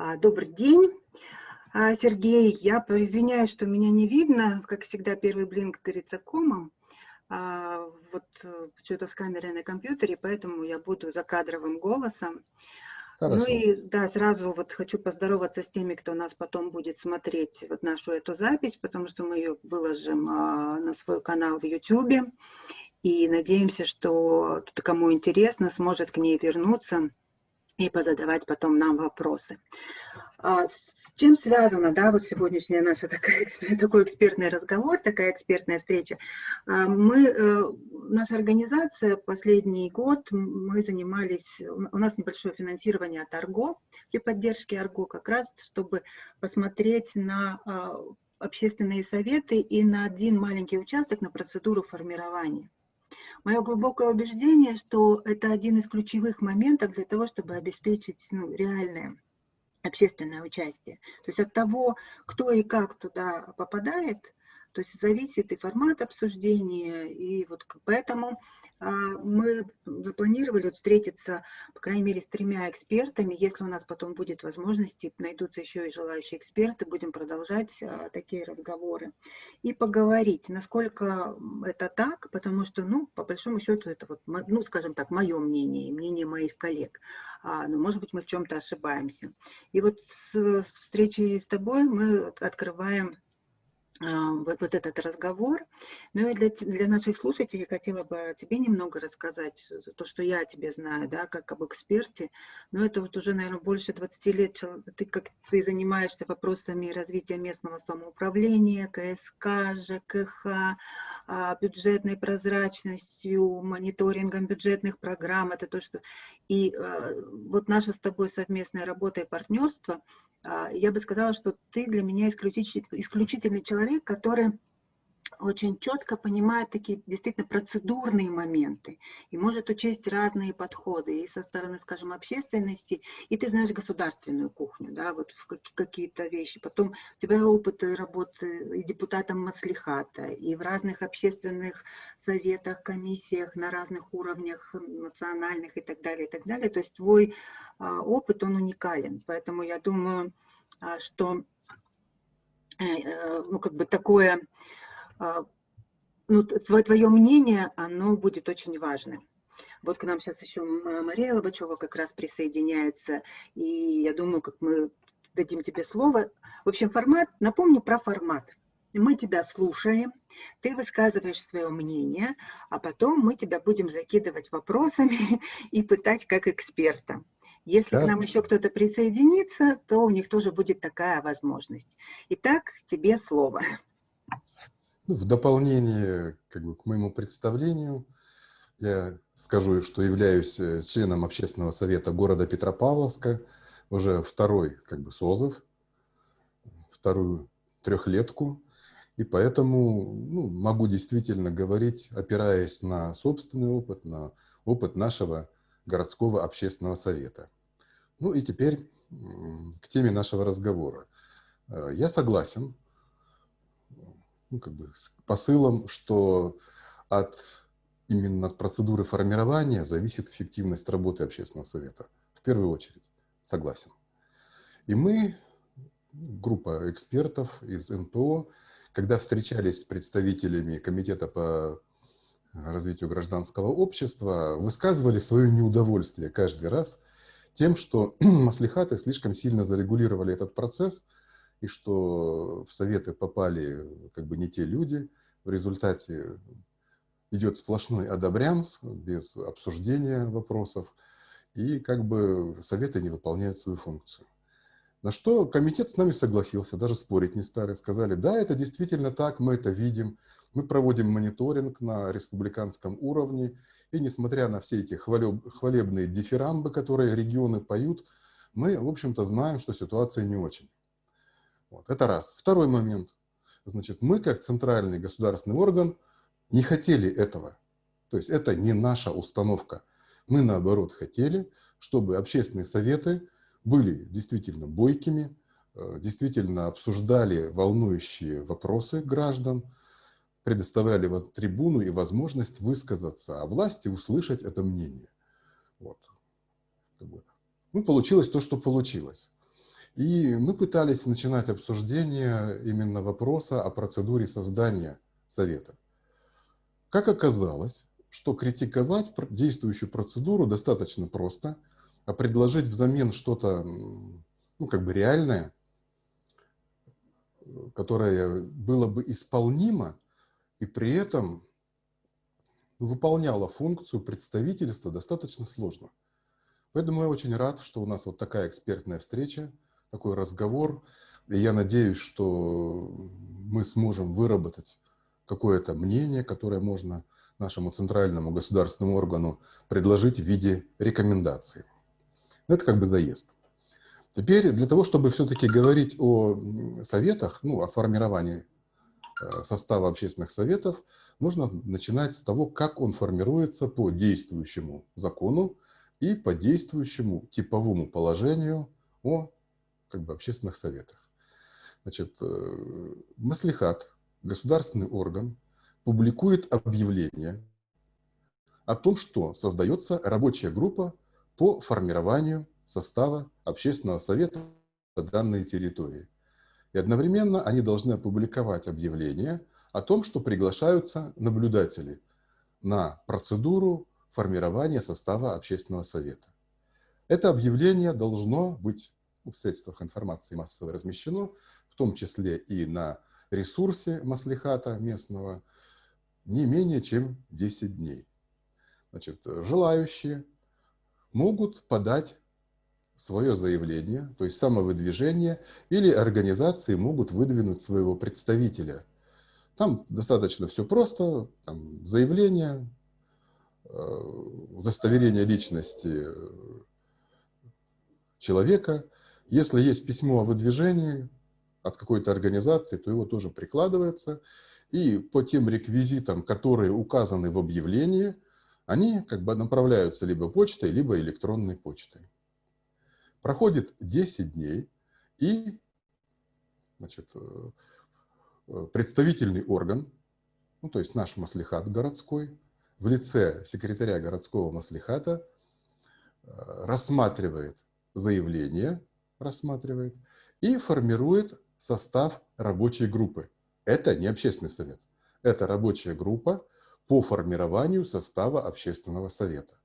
А, добрый день, а, Сергей. Я извиняюсь, что меня не видно. Как всегда, первый блинк говорится комом. А, вот э, что-то с камерой на компьютере, поэтому я буду за кадровым голосом. Ну Хорошо. Ну и да, сразу вот хочу поздороваться с теми, кто нас потом будет смотреть вот нашу эту запись, потому что мы ее выложим а, на свой канал в YouTube. И надеемся, что кому интересно, сможет к ней вернуться и позадавать потом нам вопросы. А с чем связана, да, вот сегодняшняя наша такая, такой экспертный разговор, такая экспертная встреча? А мы, э, наша организация последний год, мы занимались, у нас небольшое финансирование от Арго, при поддержке Арго как раз, чтобы посмотреть на а, общественные советы и на один маленький участок на процедуру формирования. Мое глубокое убеждение, что это один из ключевых моментов для того, чтобы обеспечить ну, реальное общественное участие. То есть от того, кто и как туда попадает, то есть зависит и формат обсуждения, и вот поэтому мы запланировали встретиться, по крайней мере, с тремя экспертами. Если у нас потом будет возможность, найдутся еще и желающие эксперты, будем продолжать а, такие разговоры и поговорить, насколько это так, потому что, ну, по большому счету, это вот, ну, скажем так, мое мнение и мнение моих коллег. А, но, может быть, мы в чем-то ошибаемся. И вот с встречи с тобой мы открываем а, вот, вот этот разговор. Ну и для, для наших слушателей хотела бы тебе немного рассказать то, что я о тебе знаю, да, как об эксперте. Но это вот уже, наверное, больше 20 лет ты, как ты занимаешься вопросами развития местного самоуправления, КСК, ЖКХ, а, бюджетной прозрачностью, мониторингом бюджетных программ. Это то, что... И а, вот наша с тобой совместная работа и партнерство – а, я бы сказала, что ты для меня исключительный человек, который очень четко понимает такие действительно процедурные моменты и может учесть разные подходы и со стороны, скажем, общественности, и ты знаешь государственную кухню, да, вот какие-то вещи. Потом у тебя опыт работы и депутатом Маслихата, и в разных общественных советах, комиссиях на разных уровнях национальных и так далее, и так далее. То есть твой а, опыт, он уникален. Поэтому я думаю, а, что э, э, ну, как бы такое ну, твое мнение, оно будет очень важным. Вот к нам сейчас еще Мария Лобачева как раз присоединяется, и я думаю, как мы дадим тебе слово. В общем, формат, напомню про формат. Мы тебя слушаем, ты высказываешь свое мнение, а потом мы тебя будем закидывать вопросами и пытать как эксперта. Если да. к нам еще кто-то присоединится, то у них тоже будет такая возможность. Итак, тебе слово. Ну, в дополнение как бы, к моему представлению, я скажу, что являюсь э, членом общественного совета города Петропавловска, уже второй как бы созыв, вторую трехлетку, и поэтому ну, могу действительно говорить, опираясь на собственный опыт, на опыт нашего городского общественного совета. Ну и теперь к теме нашего разговора. Э, я согласен ну, как бы с посылом, что от именно от процедуры формирования зависит эффективность работы общественного совета. В первую очередь, согласен. И мы, группа экспертов из НПО, когда встречались с представителями Комитета по развитию гражданского общества, высказывали свое неудовольствие каждый раз тем, что маслихаты слишком сильно зарегулировали этот процесс – и что в советы попали как бы не те люди. В результате идет сплошной одобрянс без обсуждения вопросов, и как бы советы не выполняют свою функцию. На что комитет с нами согласился, даже спорить не стали. Сказали, да, это действительно так, мы это видим, мы проводим мониторинг на республиканском уровне, и несмотря на все эти хвалеб, хвалебные дифирамбы, которые регионы поют, мы, в общем-то, знаем, что ситуация не очень. Вот, это раз. Второй момент. Значит, мы, как центральный государственный орган, не хотели этого. То есть это не наша установка. Мы, наоборот, хотели, чтобы общественные советы были действительно бойкими, э, действительно обсуждали волнующие вопросы граждан, предоставляли трибуну и возможность высказаться, а власти услышать это мнение. Вот. Ну, получилось то, что получилось. И мы пытались начинать обсуждение именно вопроса о процедуре создания совета. Как оказалось, что критиковать действующую процедуру достаточно просто, а предложить взамен что-то, ну, как бы реальное, которое было бы исполнимо и при этом выполняло функцию представительства, достаточно сложно. Поэтому я очень рад, что у нас вот такая экспертная встреча, такой разговор. И я надеюсь, что мы сможем выработать какое-то мнение, которое можно нашему центральному государственному органу предложить в виде рекомендации. Это как бы заезд. Теперь для того, чтобы все-таки говорить о советах, ну, о формировании э, состава общественных советов, нужно начинать с того, как он формируется по действующему закону и по действующему типовому положению о как бы, общественных советах. Значит, э, Маслихат, государственный орган, публикует объявление о том, что создается рабочая группа по формированию состава общественного совета данной территории. И одновременно они должны опубликовать объявление о том, что приглашаются наблюдатели на процедуру формирования состава общественного совета. Это объявление должно быть в средствах информации массово размещено, в том числе и на ресурсе Маслихата местного, не менее чем 10 дней. Значит, желающие могут подать свое заявление, то есть самовыдвижение, или организации могут выдвинуть своего представителя. Там достаточно все просто, там заявление, э, удостоверение личности человека. Если есть письмо о выдвижении от какой-то организации, то его тоже прикладывается. И по тем реквизитам, которые указаны в объявлении, они как бы направляются либо почтой, либо электронной почтой. Проходит 10 дней, и значит, э, э, представительный орган, ну, то есть наш маслихат городской, в лице секретаря городского маслихата э, рассматривает заявление, рассматривает и формирует состав рабочей группы. Это не общественный совет, это рабочая группа по формированию состава общественного совета.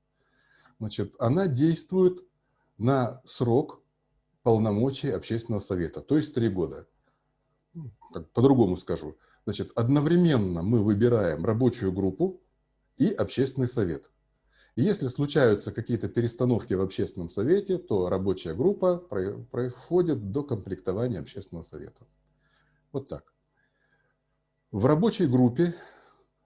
Значит, она действует на срок полномочий общественного совета, то есть три года. Ну, по-другому скажу. Значит, одновременно мы выбираем рабочую группу и общественный совет. Если случаются какие-то перестановки в общественном совете, то рабочая группа проходит до комплектования общественного совета. Вот так. В рабочей группе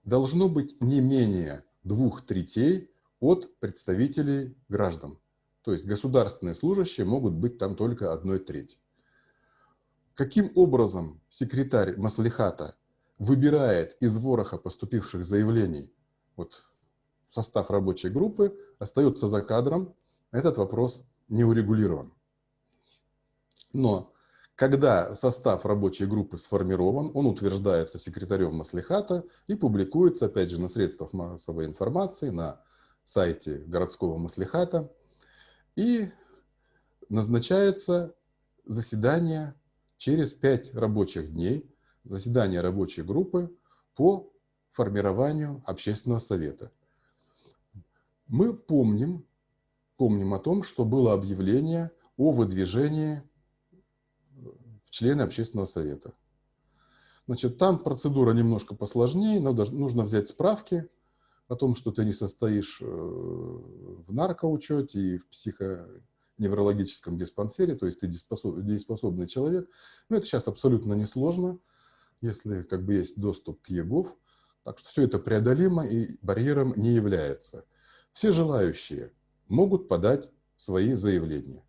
должно быть не менее двух третей от представителей граждан. То есть государственные служащие могут быть там только одной треть. Каким образом секретарь Маслихата выбирает из вороха поступивших заявлений вот, состав рабочей группы, остается за кадром, этот вопрос не урегулирован. Но когда состав рабочей группы сформирован, он утверждается секретарем Маслихата и публикуется, опять же, на средствах массовой информации, на сайте городского Маслихата и назначается заседание через пять рабочих дней, заседание рабочей группы по формированию общественного совета. Мы помним, помним о том, что было объявление о выдвижении в члены общественного совета. Значит, там процедура немножко посложнее, надо, нужно взять справки, о том, что ты не состоишь э, в наркоучете и в психоневрологическом диспансере, то есть ты дееспособный человек. Но это сейчас абсолютно несложно, если как бы есть доступ к ЕГОВ. Так что все это преодолимо и барьером не является. Все желающие могут подать свои заявления.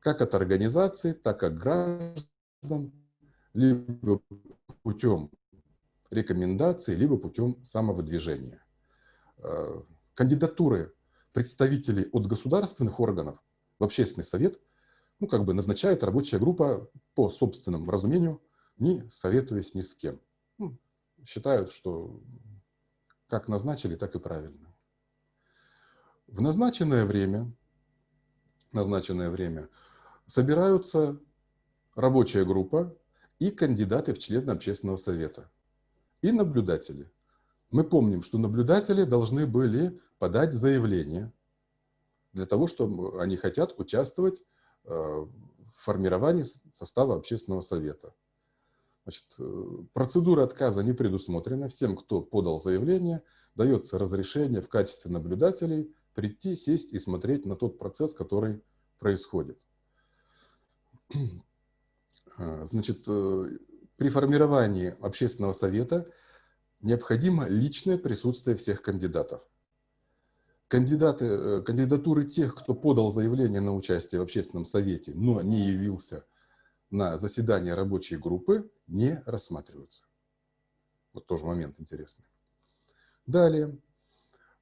Как от организации, так и граждан, либо путем рекомендаций, либо путем самовыдвижения. Э, кандидатуры представителей от государственных органов в общественный совет, ну, как бы назначает рабочая группа по собственному разумению, не советуясь ни с кем. Ну, считают, что как назначили, так и правильно. В назначенное время, назначенное время собираются рабочая группа и кандидаты в члены общественного совета, и наблюдатели. Мы помним, что наблюдатели должны были подать заявление для того, чтобы они хотят участвовать э, в формировании состава общественного совета. Значит, э, процедура отказа не предусмотрена. Всем, кто подал заявление, дается разрешение в качестве наблюдателей прийти, сесть и смотреть на тот процесс, который происходит. А, значит, э, при формировании общественного совета необходимо личное присутствие всех кандидатов. Кандидаты, э, кандидатуры тех, кто подал заявление на участие в общественном совете, но не явился на заседание рабочей группы, не рассматриваются. Вот тоже момент интересный. Далее.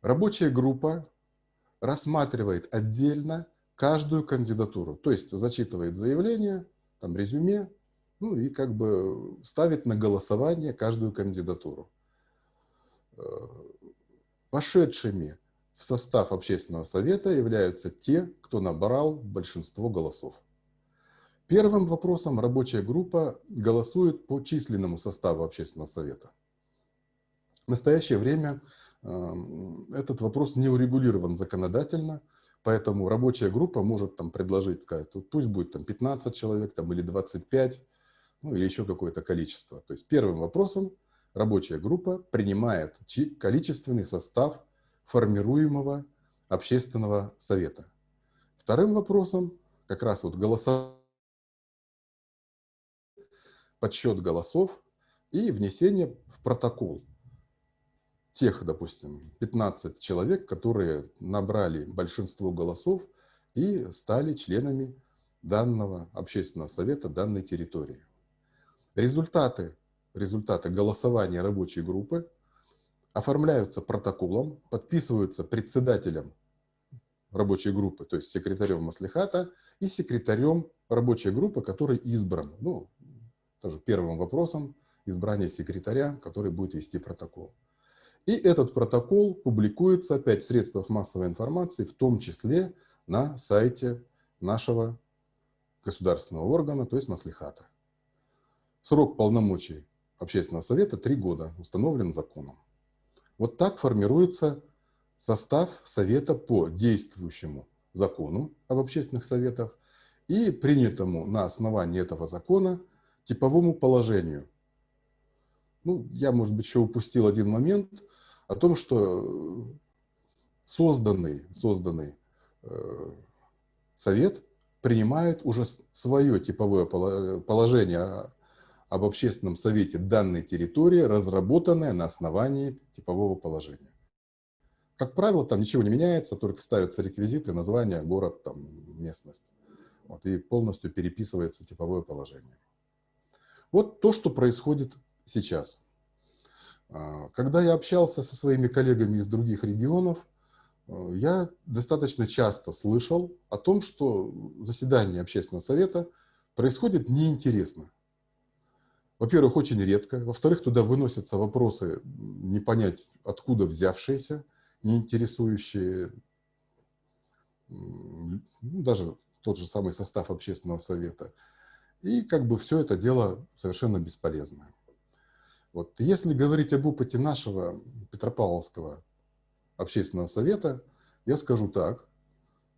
Рабочая группа рассматривает отдельно каждую кандидатуру. То есть зачитывает заявление, там резюме, ну и как бы ставит на голосование каждую кандидатуру. Э, вошедшими в состав общественного совета являются те, кто набрал большинство голосов. Первым вопросом рабочая группа голосует по численному составу общественного совета. В настоящее время э, этот вопрос не урегулирован законодательно – Поэтому рабочая группа может там предложить, сказать, пусть будет там 15 человек там, или 25, ну или еще какое-то количество. То есть первым вопросом рабочая группа принимает количественный состав формируемого общественного совета. Вторым вопросом как раз вот голоса, подсчет голосов и внесение в протокол тех, допустим, 15 человек, которые набрали большинство голосов и стали членами данного общественного совета данной территории. Результаты, результаты голосования рабочей группы оформляются протоколом, подписываются председателем рабочей группы, то есть секретарем Маслихата и секретарем рабочей группы, который избран. Ну, тоже первым вопросом избрания секретаря, который будет вести протокол. И этот протокол публикуется опять в средствах массовой информации, в том числе на сайте нашего государственного органа, то есть Маслихата. Срок полномочий общественного совета – три года, установлен законом. Вот так формируется состав совета по действующему закону об общественных советах и принятому на основании этого закона типовому положению. Ну, я, может быть, еще упустил один момент – о том, что созданный, созданный э, совет принимает уже свое типовое положение об общественном совете данной территории, разработанное на основании типового положения. Как правило, там ничего не меняется, только ставятся реквизиты, название, город, там, местность. Вот, и полностью переписывается типовое положение. Вот то, что происходит сейчас. А, когда я общался со своими коллегами из других регионов, э, я достаточно часто слышал о том, что заседание общественного совета происходит неинтересно. Во-первых, очень редко. Во-вторых, туда выносятся вопросы, не понять, откуда взявшиеся, не интересующие ну, даже тот же самый состав общественного совета. И как бы все это дело совершенно бесполезное. Вот. Если говорить об опыте нашего Петропавловского общественного совета, я скажу так,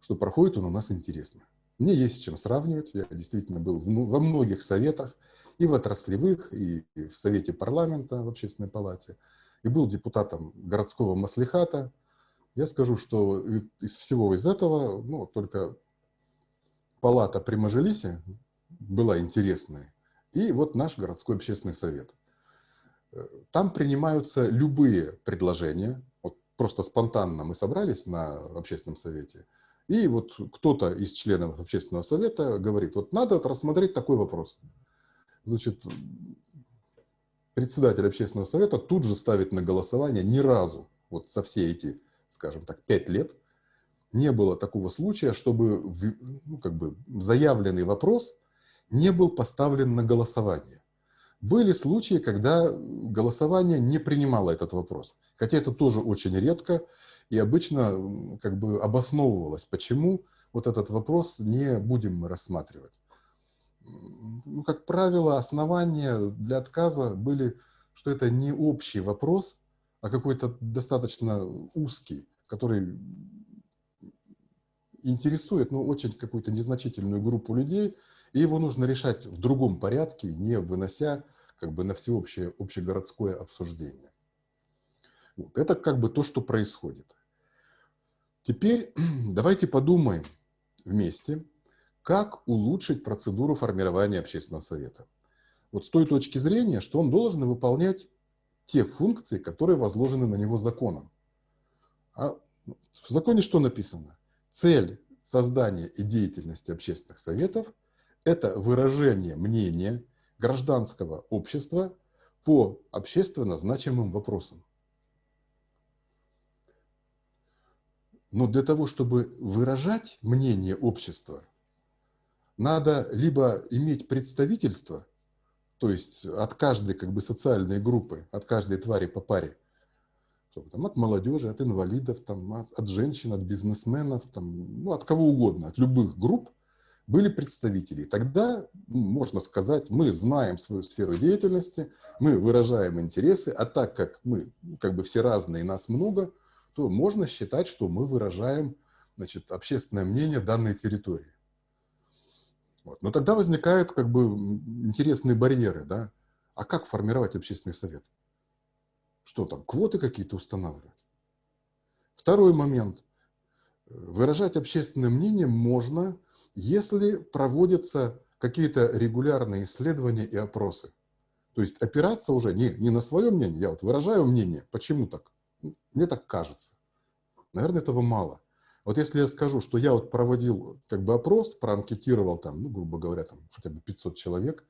что проходит он у нас интересно. Мне есть с чем сравнивать. Я действительно был во многих советах, и в отраслевых, и в Совете парламента, в Общественной палате, и был депутатом городского маслихата. Я скажу, что из всего из этого, ну, только палата при Мажилисе была интересной, и вот наш городской общественный совет – там принимаются любые предложения. Вот просто спонтанно мы собрались на общественном совете, и вот кто-то из членов общественного совета говорит, вот надо вот рассмотреть такой вопрос. Значит, председатель общественного совета тут же ставит на голосование ни разу, вот со все эти, скажем так, пять лет, не было такого случая, чтобы ну, как бы заявленный вопрос не был поставлен на голосование. Были случаи, когда голосование не принимало этот вопрос. Хотя это тоже очень редко и обычно как бы обосновывалось, почему вот этот вопрос не будем мы рассматривать. ну, как правило, основания для отказа были, что это не общий вопрос, а какой-то достаточно узкий, который интересует ну, очень какую-то незначительную группу людей, и его нужно решать в другом порядке, не вынося как бы на всеобщее общегородское обсуждение. Вот. Это как бы то, что происходит. Теперь давайте подумаем вместе, как улучшить процедуру формирования общественного совета. Вот с той точки зрения, что он должен выполнять те функции, которые возложены на него законом. А в законе что написано? Цель создания и деятельности общественных советов – это выражение мнения гражданского общества по общественно значимым вопросам. Но для того, чтобы выражать мнение общества, надо либо иметь представительство, то есть от каждой как бы социальной группы, от каждой твари по паре, там, от молодежи, от инвалидов, там, от, от женщин, от бизнесменов, там, ну, от кого угодно, от любых групп были представители. Тогда ну, можно сказать, мы знаем свою сферу деятельности, мы выражаем интересы, а так как мы как бы все разные, нас много – то можно считать, что мы выражаем значит, общественное мнение данной территории. Вот. Но тогда возникают как бы интересные барьеры. Да? А как формировать общественный совет? Что там, квоты какие-то устанавливать? Второй момент. Выражать общественное мнение можно, если проводятся какие-то регулярные исследования и опросы. То есть опираться уже не, не на свое мнение, я вот выражаю мнение, почему так? Мне так кажется. Наверное, этого мало. Вот если я скажу, что я вот проводил как бы опрос, проанкетировал там, ну, грубо говоря, там хотя бы 500 человек,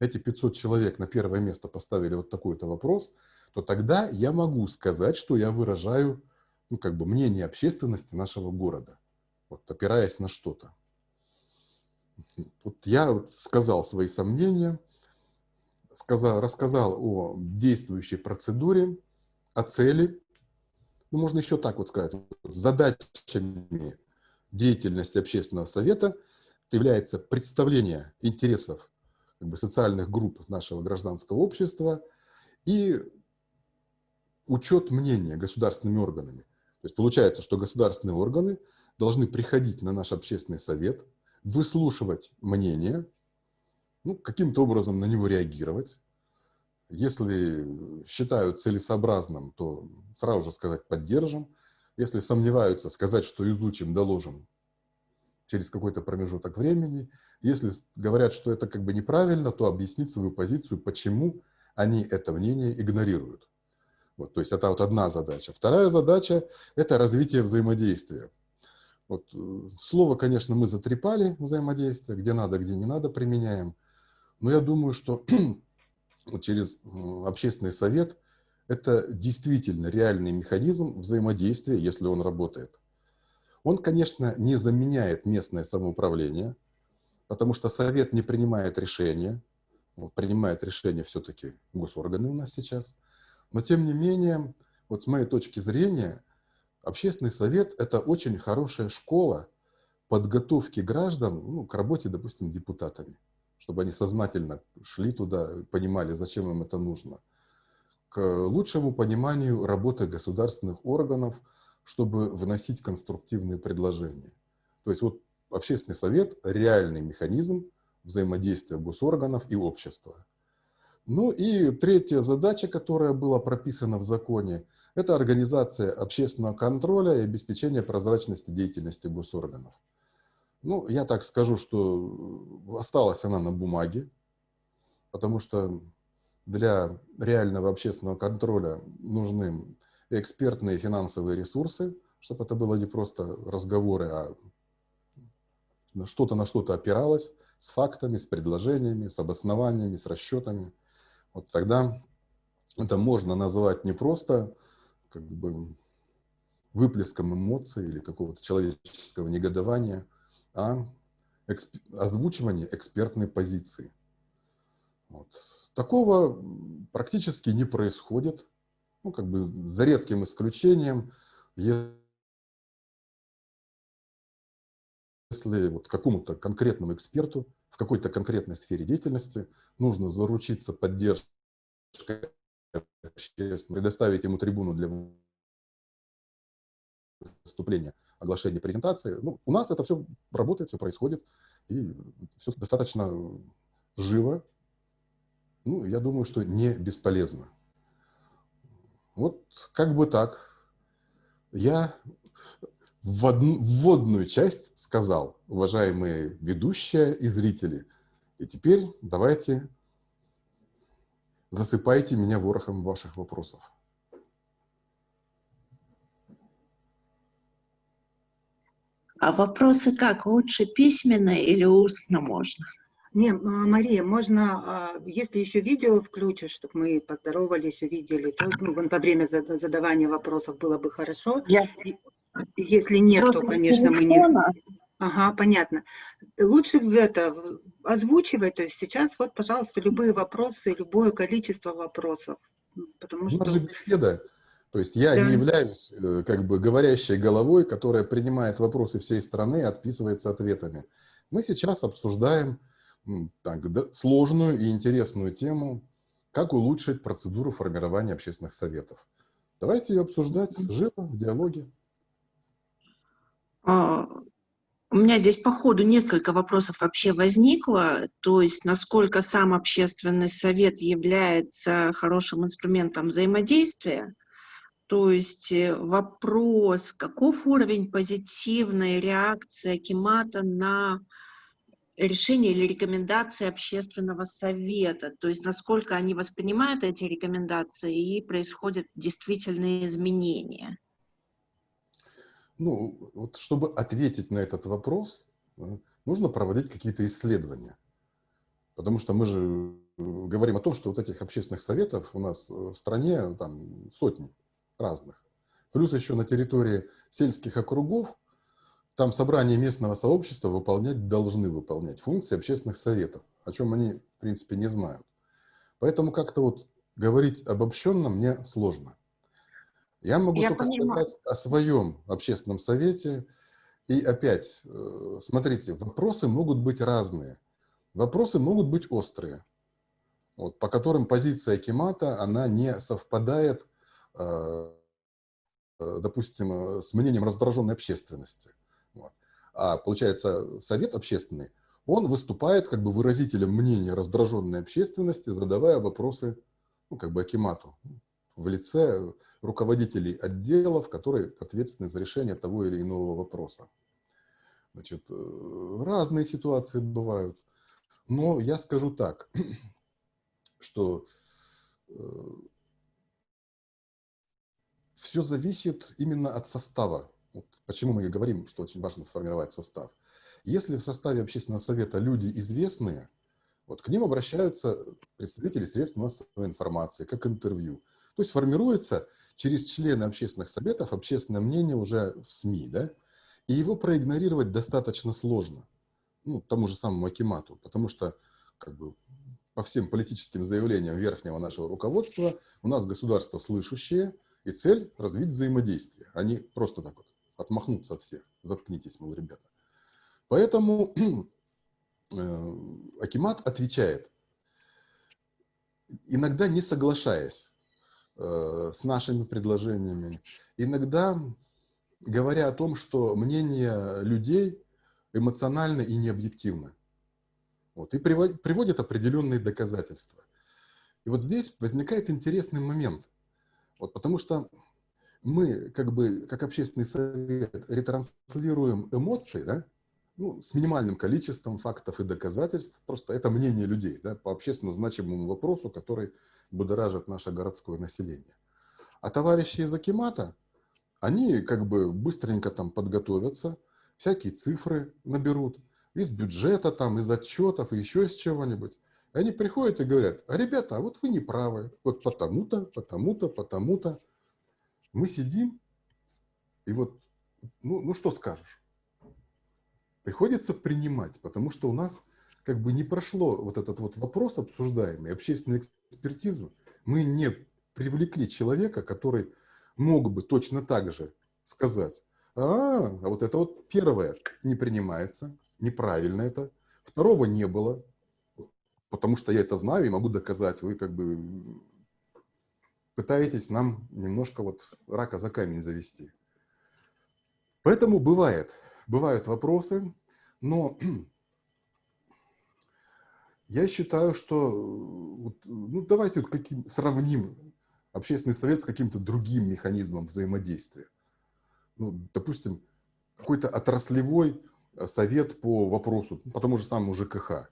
эти 500 человек на первое место поставили вот такой-то вопрос, то тогда я могу сказать, что я выражаю ну, как бы мнение общественности нашего города, вот, опираясь на что-то. Вот я сказал свои сомнения, сказал, рассказал о действующей процедуре, о цели, ну, можно еще так вот сказать, задачами деятельности общественного совета является представление интересов как бы, социальных групп нашего гражданского общества и учет мнения государственными органами. То есть получается, что государственные органы должны приходить на наш общественный совет, выслушивать мнение, ну, каким-то образом на него реагировать, если считают целесообразным, то сразу же сказать «поддержим». Если сомневаются, сказать, что изучим, доложим через какой-то промежуток времени. Если говорят, что это как бы неправильно, то объяснить свою позицию, почему они это мнение игнорируют. Вот, то есть это вот одна задача. Вторая задача – это развитие взаимодействия. Вот, э, слово, конечно, мы затрепали взаимодействие, где надо, где не надо применяем. Но я думаю, что через общественный совет, это действительно реальный механизм взаимодействия, если он работает. Он, конечно, не заменяет местное самоуправление, потому что совет не принимает решения, принимает решения все-таки госорганы у нас сейчас. Но, тем не менее, вот с моей точки зрения, общественный совет – это очень хорошая школа подготовки граждан ну, к работе, допустим, депутатами чтобы они сознательно шли туда, понимали, зачем им это нужно. К лучшему пониманию работы государственных органов, чтобы выносить конструктивные предложения. То есть вот общественный совет – реальный механизм взаимодействия госорганов и общества. Ну и третья задача, которая была прописана в законе, это организация общественного контроля и обеспечение прозрачности деятельности госорганов. Ну, я так скажу, что осталась она на бумаге, потому что для реального общественного контроля нужны экспертные финансовые ресурсы, чтобы это было не просто разговоры, а что-то на что-то опиралось с фактами, с предложениями, с обоснованиями, с расчетами. Вот тогда это можно назвать не просто как бы выплеском эмоций или какого-то человеческого негодования, а эксп... озвучивание экспертной позиции. Вот. Такого практически не происходит, ну, как бы за редким исключением, если вот какому-то конкретному эксперту в какой-то конкретной сфере деятельности нужно заручиться поддержкой предоставить ему трибуну для выступления, оглашения презентации. Ну, у нас это все работает, все происходит, и все достаточно живо. Ну, я думаю, что не бесполезно. Вот как бы так. Я в одну, вводную часть сказал, уважаемые ведущие и зрители. И теперь давайте засыпайте меня ворохом ваших вопросов. А вопросы как? Лучше письменно или устно можно? Не, Мария, можно, а, если еще видео включишь, чтобы мы поздоровались, увидели, то ну, во время задавания вопросов было бы хорошо. Я... Если нет, то, конечно, мы не... Ага, понятно. Лучше в это озвучивать, то есть сейчас вот, пожалуйста, любые вопросы, любое количество вопросов. Потому что... У нас же беседа. То есть я да. не являюсь э, как бы говорящей головой, которая принимает вопросы всей страны и отписывается ответами. Мы сейчас обсуждаем так, да, сложную и интересную тему, как улучшить процедуру формирования общественных советов. Давайте ее обсуждать живо, в диалоге. У меня здесь по ходу несколько вопросов вообще возникло, то есть насколько сам общественный совет является хорошим инструментом взаимодействия, то есть э, вопрос, каков уровень позитивной реакции Акимата на решение или рекомендации общественного совета, то есть насколько они воспринимают эти рекомендации и происходят действительные изменения. Ну, вот чтобы ответить на этот вопрос, э, нужно проводить какие-то исследования. Потому что мы же э, говорим о том, что вот этих общественных советов у нас в стране там сотни разных. Плюс еще на территории сельских округов там собрание местного сообщества выполнять должны выполнять функции общественных советов, о чем они, в принципе, не знают. Поэтому как-то вот говорить обобщенно мне сложно. Я могу Я только понимаю. сказать о своем общественном совете. И опять, э, смотрите, вопросы могут быть разные. Вопросы могут быть острые, вот, по которым позиция Кемата, она не совпадает Э, э, допустим, с мнением раздраженной общественности. Вот. А получается, совет общественный, он выступает как бы выразителем мнения раздраженной общественности, задавая вопросы, ну, как бы Акимату, в лице руководителей отделов, которые ответственны за решение того или иного вопроса. Значит, разные ситуации бывают. Но я скажу так, что все зависит именно от состава. Вот почему мы и говорим, что очень важно сформировать состав. Если в составе общественного совета люди известные, вот к ним обращаются представители средств массовой информации, как интервью. То есть формируется через члены общественных советов общественное мнение уже в СМИ, да? И его проигнорировать достаточно сложно, ну, тому же самому Акимату, потому что как бы, по всем политическим заявлениям верхнего нашего руководства у нас государство слышащее, и цель – развить взаимодействие, а не просто так вот отмахнуться от всех. Заткнитесь, мол, ребята. Поэтому э, Акимат отвечает, иногда не соглашаясь с нашими предложениями, иногда говоря о том, что мнение людей эмоционально и необъективно. Вот, и приводит определенные доказательства. И вот здесь возникает интересный момент. Вот, потому что мы, как бы, как общественный совет, ретранслируем эмоции, да, ну, с минимальным количеством фактов и доказательств. Просто это мнение людей да, по общественно значимому вопросу, который будоражит наше городское население. А товарищи из Акимата, они как бы быстренько там подготовятся, всякие цифры наберут, из бюджета, там, из отчетов, еще из чего-нибудь. Они приходят и говорят, а ребята, а вот вы не правы, вот потому-то, потому-то, потому-то. Мы сидим, и вот, ну, ну что скажешь? Приходится принимать, потому что у нас как бы не прошло вот этот вот вопрос обсуждаемый, общественную экспертизу. Мы не привлекли человека, который мог бы точно так же сказать, А, а вот это вот первое не принимается, неправильно это. Второго не было, потому что я это знаю и могу доказать. Вы как бы пытаетесь нам немножко вот рака за камень завести. Поэтому бывает, бывают вопросы, но я считаю, что вот, ну, давайте каким, сравним общественный совет с каким-то другим механизмом взаимодействия. Ну, допустим, какой-то отраслевой э, совет по вопросу, по тому же самому ЖКХ.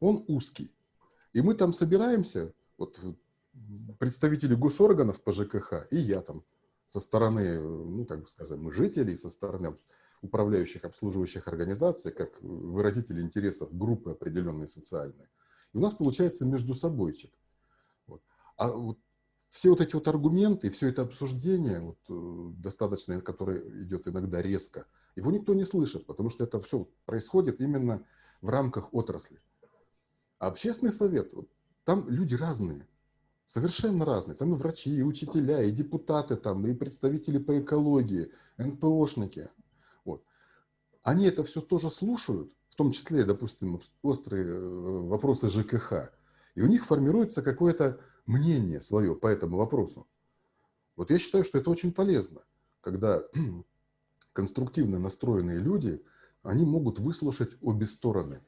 Он узкий. И мы там собираемся, вот представители госорганов по ЖКХ, и я там со стороны, ну, как бы сказать, мы жителей, со стороны управляющих, обслуживающих организаций, как выразители интересов группы определенной социальной. И у нас получается между собойчик. Вот. А вот все вот эти вот аргументы, все это обсуждение, вот, э, достаточно, которое идет иногда резко, его никто не слышит, потому что это все происходит именно в рамках отрасли. А общественный совет, вот, там люди разные, совершенно разные. Там и врачи, и учителя, и депутаты, там, и представители по экологии, НПОшники. Они это все тоже слушают, в том числе, допустим, острые э, вопросы ЖКХ. И у них формируется какое-то мнение свое по этому вопросу. Вот я считаю, что это очень полезно, когда конструктивно настроенные люди, они могут выслушать обе стороны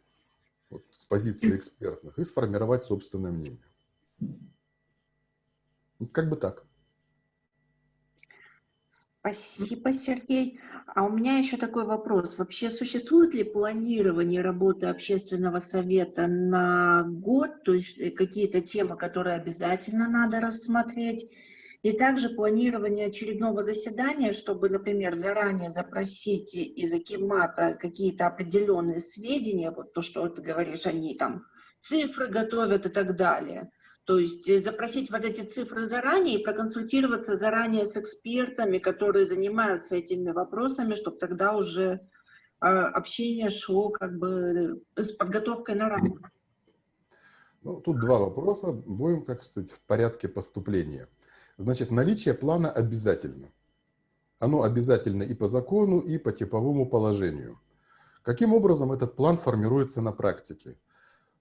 вот, с позиции экспертных и сформировать собственное мнение. Как бы так. Спасибо, Сергей. А у меня еще такой вопрос. Вообще существует ли планирование работы общественного совета на год, то есть э, какие-то темы, которые обязательно надо рассмотреть, и также планирование очередного заседания, чтобы, например, заранее запросить из Акимата какие-то определенные сведения, вот то, что ты говоришь, они там цифры готовят и так далее – то есть э, запросить вот эти цифры заранее и проконсультироваться заранее с экспертами, которые занимаются этими вопросами, чтобы тогда уже а, общение шло как бы э, с подготовкой на равных. Ну, тут два вопроса. Будем, как сказать, в порядке поступления. Значит, наличие плана обязательно. Оно обязательно и по закону, и по типовому положению. Каким образом этот план формируется на практике?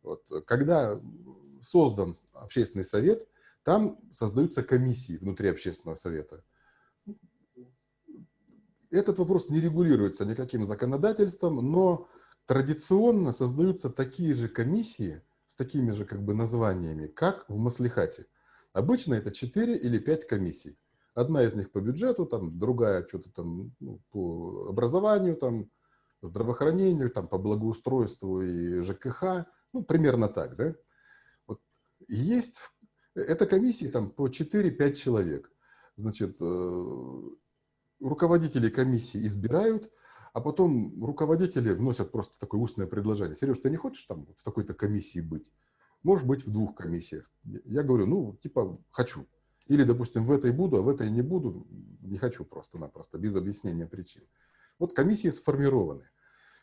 Вот, когда создан общественный совет, там создаются комиссии внутри общественного совета. Этот вопрос не регулируется никаким законодательством, но традиционно создаются такие же комиссии с такими же как бы названиями, как в Маслихате. Обычно это 4 или 5 комиссий. Одна из них по бюджету, там, другая что-то там ну, по образованию, там, здравоохранению, там, по благоустройству и ЖКХ. Ну, примерно так, да? Есть, эта комиссия там по 4-5 человек. Значит, э, руководители комиссии избирают, а потом руководители вносят просто такое устное предложение. Сереж, ты не хочешь там в такой-то комиссии быть? Можешь быть в двух комиссиях. Я говорю, ну, типа, хочу. Или, допустим, в этой буду, а в этой не буду. Не хочу просто-напросто, без объяснения причин. Вот комиссии сформированы.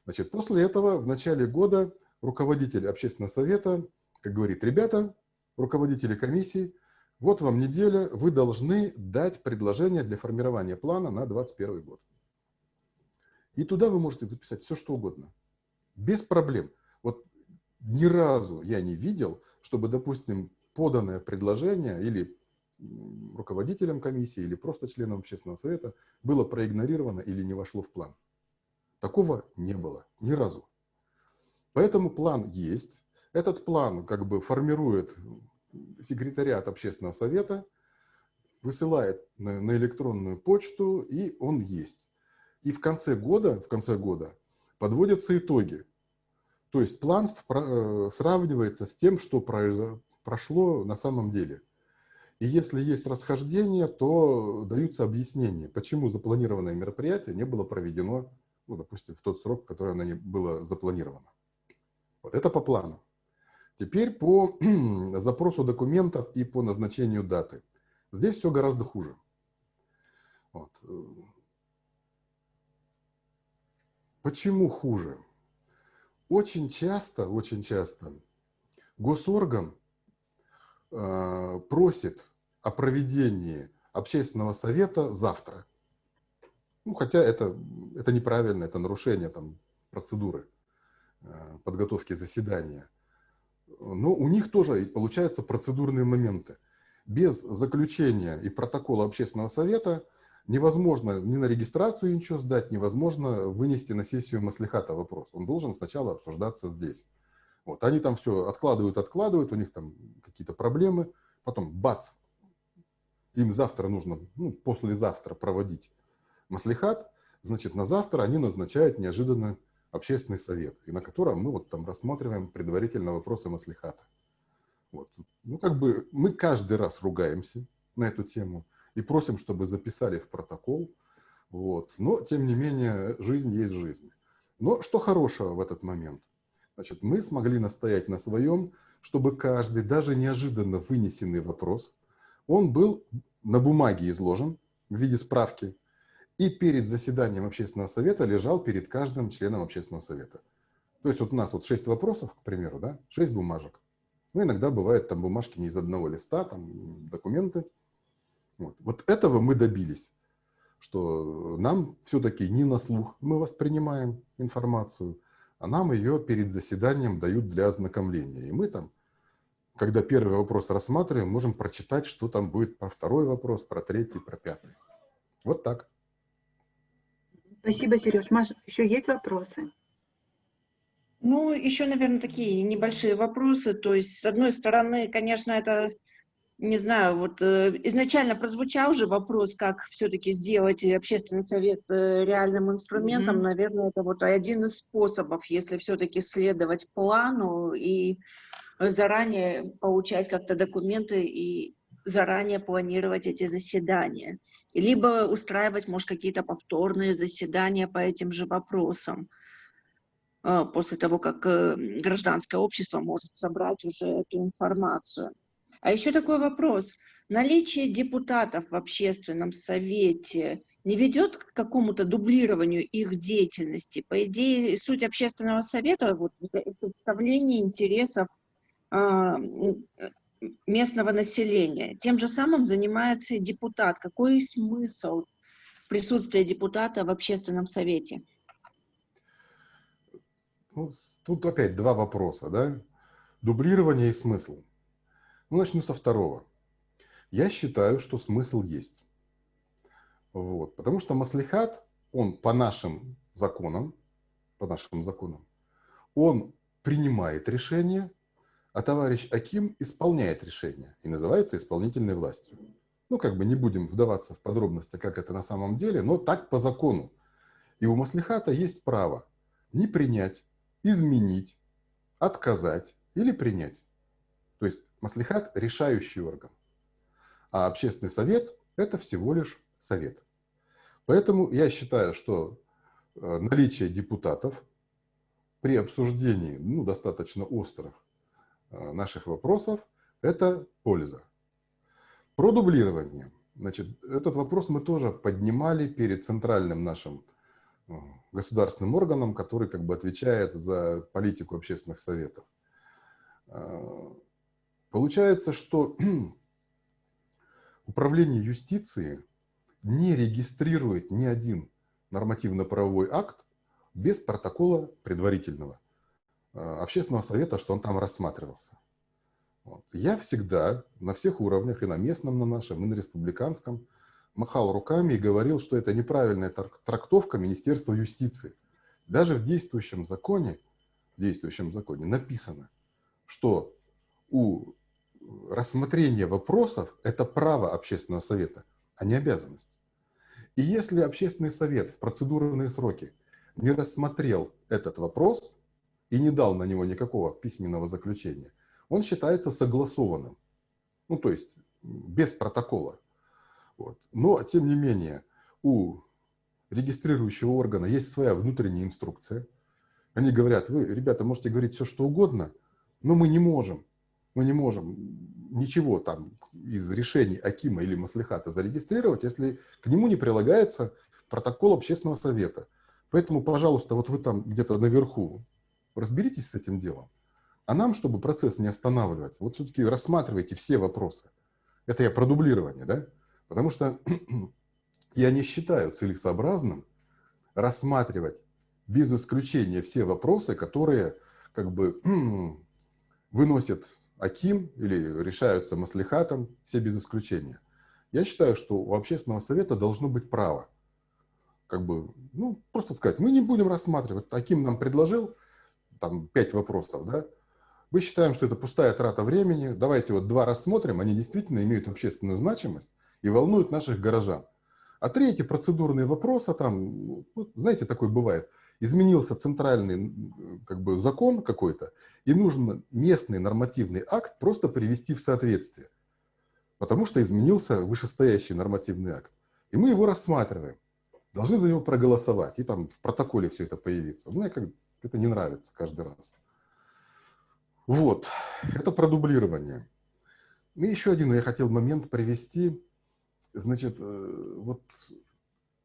Значит, после этого в начале года руководитель общественного совета, как говорит, ребята, руководители комиссии, вот вам неделя, вы должны дать предложение для формирования плана на 2021 год. И туда вы можете записать все, что угодно. Без проблем. Вот ни разу я не видел, чтобы, допустим, поданное предложение или руководителям комиссии, или просто членам общественного совета было проигнорировано или не вошло в план. Такого не было ни разу. Поэтому план есть. Этот план как бы формирует секретариат общественного совета, высылает на, на электронную почту, и он есть. И в конце года, в конце года подводятся итоги. То есть план э, сравнивается с тем, что прошло на самом деле. И если есть расхождение, то даются объяснения, почему запланированное мероприятие не было проведено, ну, допустим, в тот срок, который оно не было запланировано. Вот это по плану. Теперь по запросу документов и по назначению даты. Здесь все гораздо хуже. Вот. Почему хуже? Очень часто, очень часто госорган э, просит о проведении общественного совета завтра. Ну, хотя это, это неправильно, это нарушение там, процедуры э, подготовки заседания. Но у них тоже получаются процедурные моменты. Без заключения и протокола общественного совета невозможно ни на регистрацию ничего сдать, невозможно вынести на сессию маслихата вопрос. Он должен сначала обсуждаться здесь. Вот, они там все откладывают, откладывают, у них там какие-то проблемы, потом бац, им завтра нужно, ну, послезавтра проводить маслихат, значит, на завтра они назначают неожиданно общественный совет, и на котором мы вот там рассматриваем предварительно вопросы маслихата. Вот. Ну, как бы мы каждый раз ругаемся на эту тему и просим, чтобы записали в протокол. Вот. Но, тем не менее, жизнь есть жизнь. Но что хорошего в этот момент? Значит, мы смогли настоять на своем, чтобы каждый, даже неожиданно вынесенный вопрос, он был на бумаге изложен в виде справки, и перед заседанием общественного совета лежал перед каждым членом общественного совета. То есть вот у нас вот шесть вопросов, к примеру, да, шесть бумажек. Ну, иногда бывает там бумажки не из одного листа, там документы. Вот, вот этого мы добились, что нам все-таки не на слух мы воспринимаем информацию, а нам ее перед заседанием дают для ознакомления. И мы там, когда первый вопрос рассматриваем, можем прочитать, что там будет про второй вопрос, про третий, про пятый. Вот так. Спасибо, Сереж. Маш, еще есть вопросы? Ну, еще, наверное, такие небольшие вопросы. То есть, с одной стороны, конечно, это не знаю, вот э, изначально прозвучал же вопрос, как все-таки сделать общественный совет э, реальным инструментом. Mm-hmm. Наверное, это вот один из способов, если все-таки следовать плану и заранее получать как-то документы и заранее планировать эти заседания. Либо устраивать, может, какие-то повторные заседания по этим же вопросам э, после того, как э, гражданское общество может собрать уже эту информацию. А еще такой вопрос. Наличие депутатов в общественном совете не ведет к какому-то дублированию их деятельности? По идее, суть общественного совета вот, представление интересов а, местного населения. Тем же самым занимается и депутат. Какой смысл присутствия депутата в общественном совете? Ну, тут опять два вопроса, да? Дублирование и смысл. Ну, начну со второго. Я считаю, что смысл есть. Вот. Потому что маслихат, он по нашим законам, по нашим законам, он принимает решение, а товарищ Аким исполняет решение и называется исполнительной властью. Ну, как бы не будем вдаваться в подробности, как это на самом деле, но так по закону. И у маслихата есть право не принять, изменить, отказать или принять. То есть Маслихат – решающий орган, а общественный совет – это всего лишь совет. Поэтому я считаю, что э, наличие депутатов при обсуждении ну, достаточно острых наших вопросов – это польза. Про дублирование. Значит, этот вопрос мы тоже поднимали перед центральным нашим э, государственным органом, который как бы отвечает за политику общественных советов. Получается, что управление юстиции не регистрирует ни один нормативно-правовой акт без протокола предварительного э, общественного совета, что он там рассматривался. Вот. Я всегда на всех уровнях, и на местном на нашем, и на республиканском, махал руками и говорил, что это неправильная трактовка Министерства юстиции. Даже в действующем законе, в действующем законе написано, что у рассмотрение вопросов – это право общественного совета, а не обязанность. И если общественный совет в процедурные сроки не рассмотрел этот вопрос и не дал на него никакого письменного заключения, он считается согласованным. Ну, то есть без протокола. Вот. Но, тем не менее, у регистрирующего органа есть своя внутренняя инструкция. Они говорят, вы, ребята, можете говорить все, что угодно, но мы не можем мы не можем ничего там из решений Акима или Маслихата зарегистрировать, если к нему не прилагается протокол общественного совета. Поэтому, пожалуйста, вот вы там где-то наверху разберитесь с этим делом. А нам, чтобы процесс не останавливать, вот все-таки рассматривайте все вопросы. Это я про дублирование, да? Потому что Я не считаю целесообразным рассматривать без исключения все вопросы, которые как бы выносит Аким или решаются маслихатом, все без исключения. Я считаю, что у общественного совета должно быть право. Как бы, ну, просто сказать, мы не будем рассматривать. Аким нам предложил там пять вопросов, да, мы считаем, что это пустая трата времени, давайте вот два рассмотрим, они действительно имеют общественную значимость и волнуют наших горожан. А третий процедурные вопросы, там, ну, знаете, такой бывает, изменился центральный как бы, закон какой-то, и нужно местный нормативный акт просто привести в соответствие, потому что изменился вышестоящий нормативный акт. И мы его рассматриваем, должны за него проголосовать, и там в протоколе все это появится. Мне как это не нравится каждый раз. Вот, это продублирование. И еще один я хотел момент привести. Значит, э, вот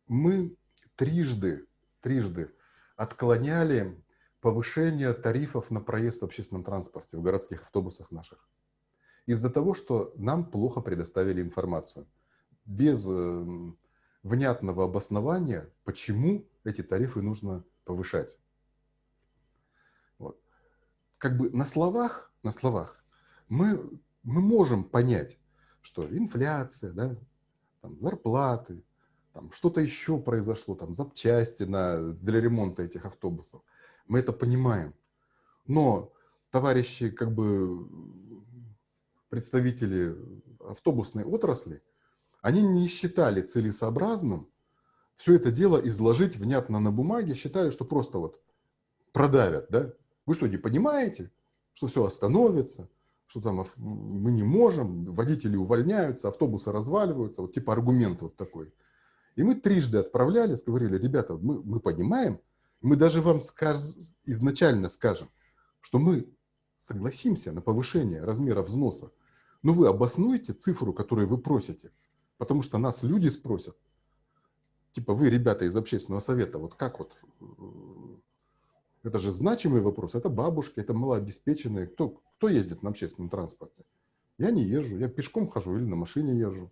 мы трижды, трижды отклоняли повышение тарифов на проезд в общественном транспорте, в городских автобусах наших. Из-за того, что нам плохо предоставили информацию. Без эм, внятного обоснования, почему эти тарифы нужно повышать. Как бы на словах, на словах мы, мы можем понять, что инфляция, да, там, зарплаты, там что-то еще произошло, там запчасти на, для ремонта этих автобусов. Мы это понимаем. Но товарищи, как бы представители автобусной отрасли, они не считали целесообразным все это дело изложить внятно на бумаге, считали, что просто вот продавят, да? Вы что, не понимаете, что все остановится, что там мы не можем, водители увольняются, автобусы разваливаются, вот типа аргумент вот такой. И мы трижды отправлялись, говорили, ребята, мы, мы понимаем, мы даже вам скаж, изначально скажем, что мы согласимся на повышение размера взноса, но вы обоснуете цифру, которую вы просите, потому что нас люди спросят, типа вы, ребята из общественного совета, вот как вот, э, это же значимый вопрос, это бабушки, это малообеспеченные, кто, кто ездит на общественном транспорте? Я не езжу, я пешком хожу или на машине езжу.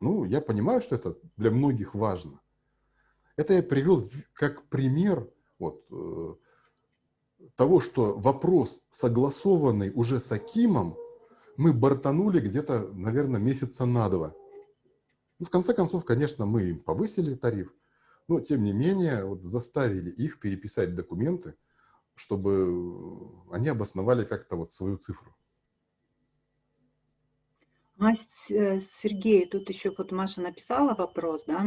Ну, я понимаю, что это для многих важно. Это я привел как пример вот, э, того, что вопрос, согласованный уже с Акимом, мы бортанули где-то, наверное, месяца на два. Ну, в конце концов, конечно, мы им повысили тариф, но, тем не менее, вот, заставили их переписать документы, чтобы они обосновали как-то вот свою цифру. А, э, Сергей, тут еще вот Маша написала вопрос, да?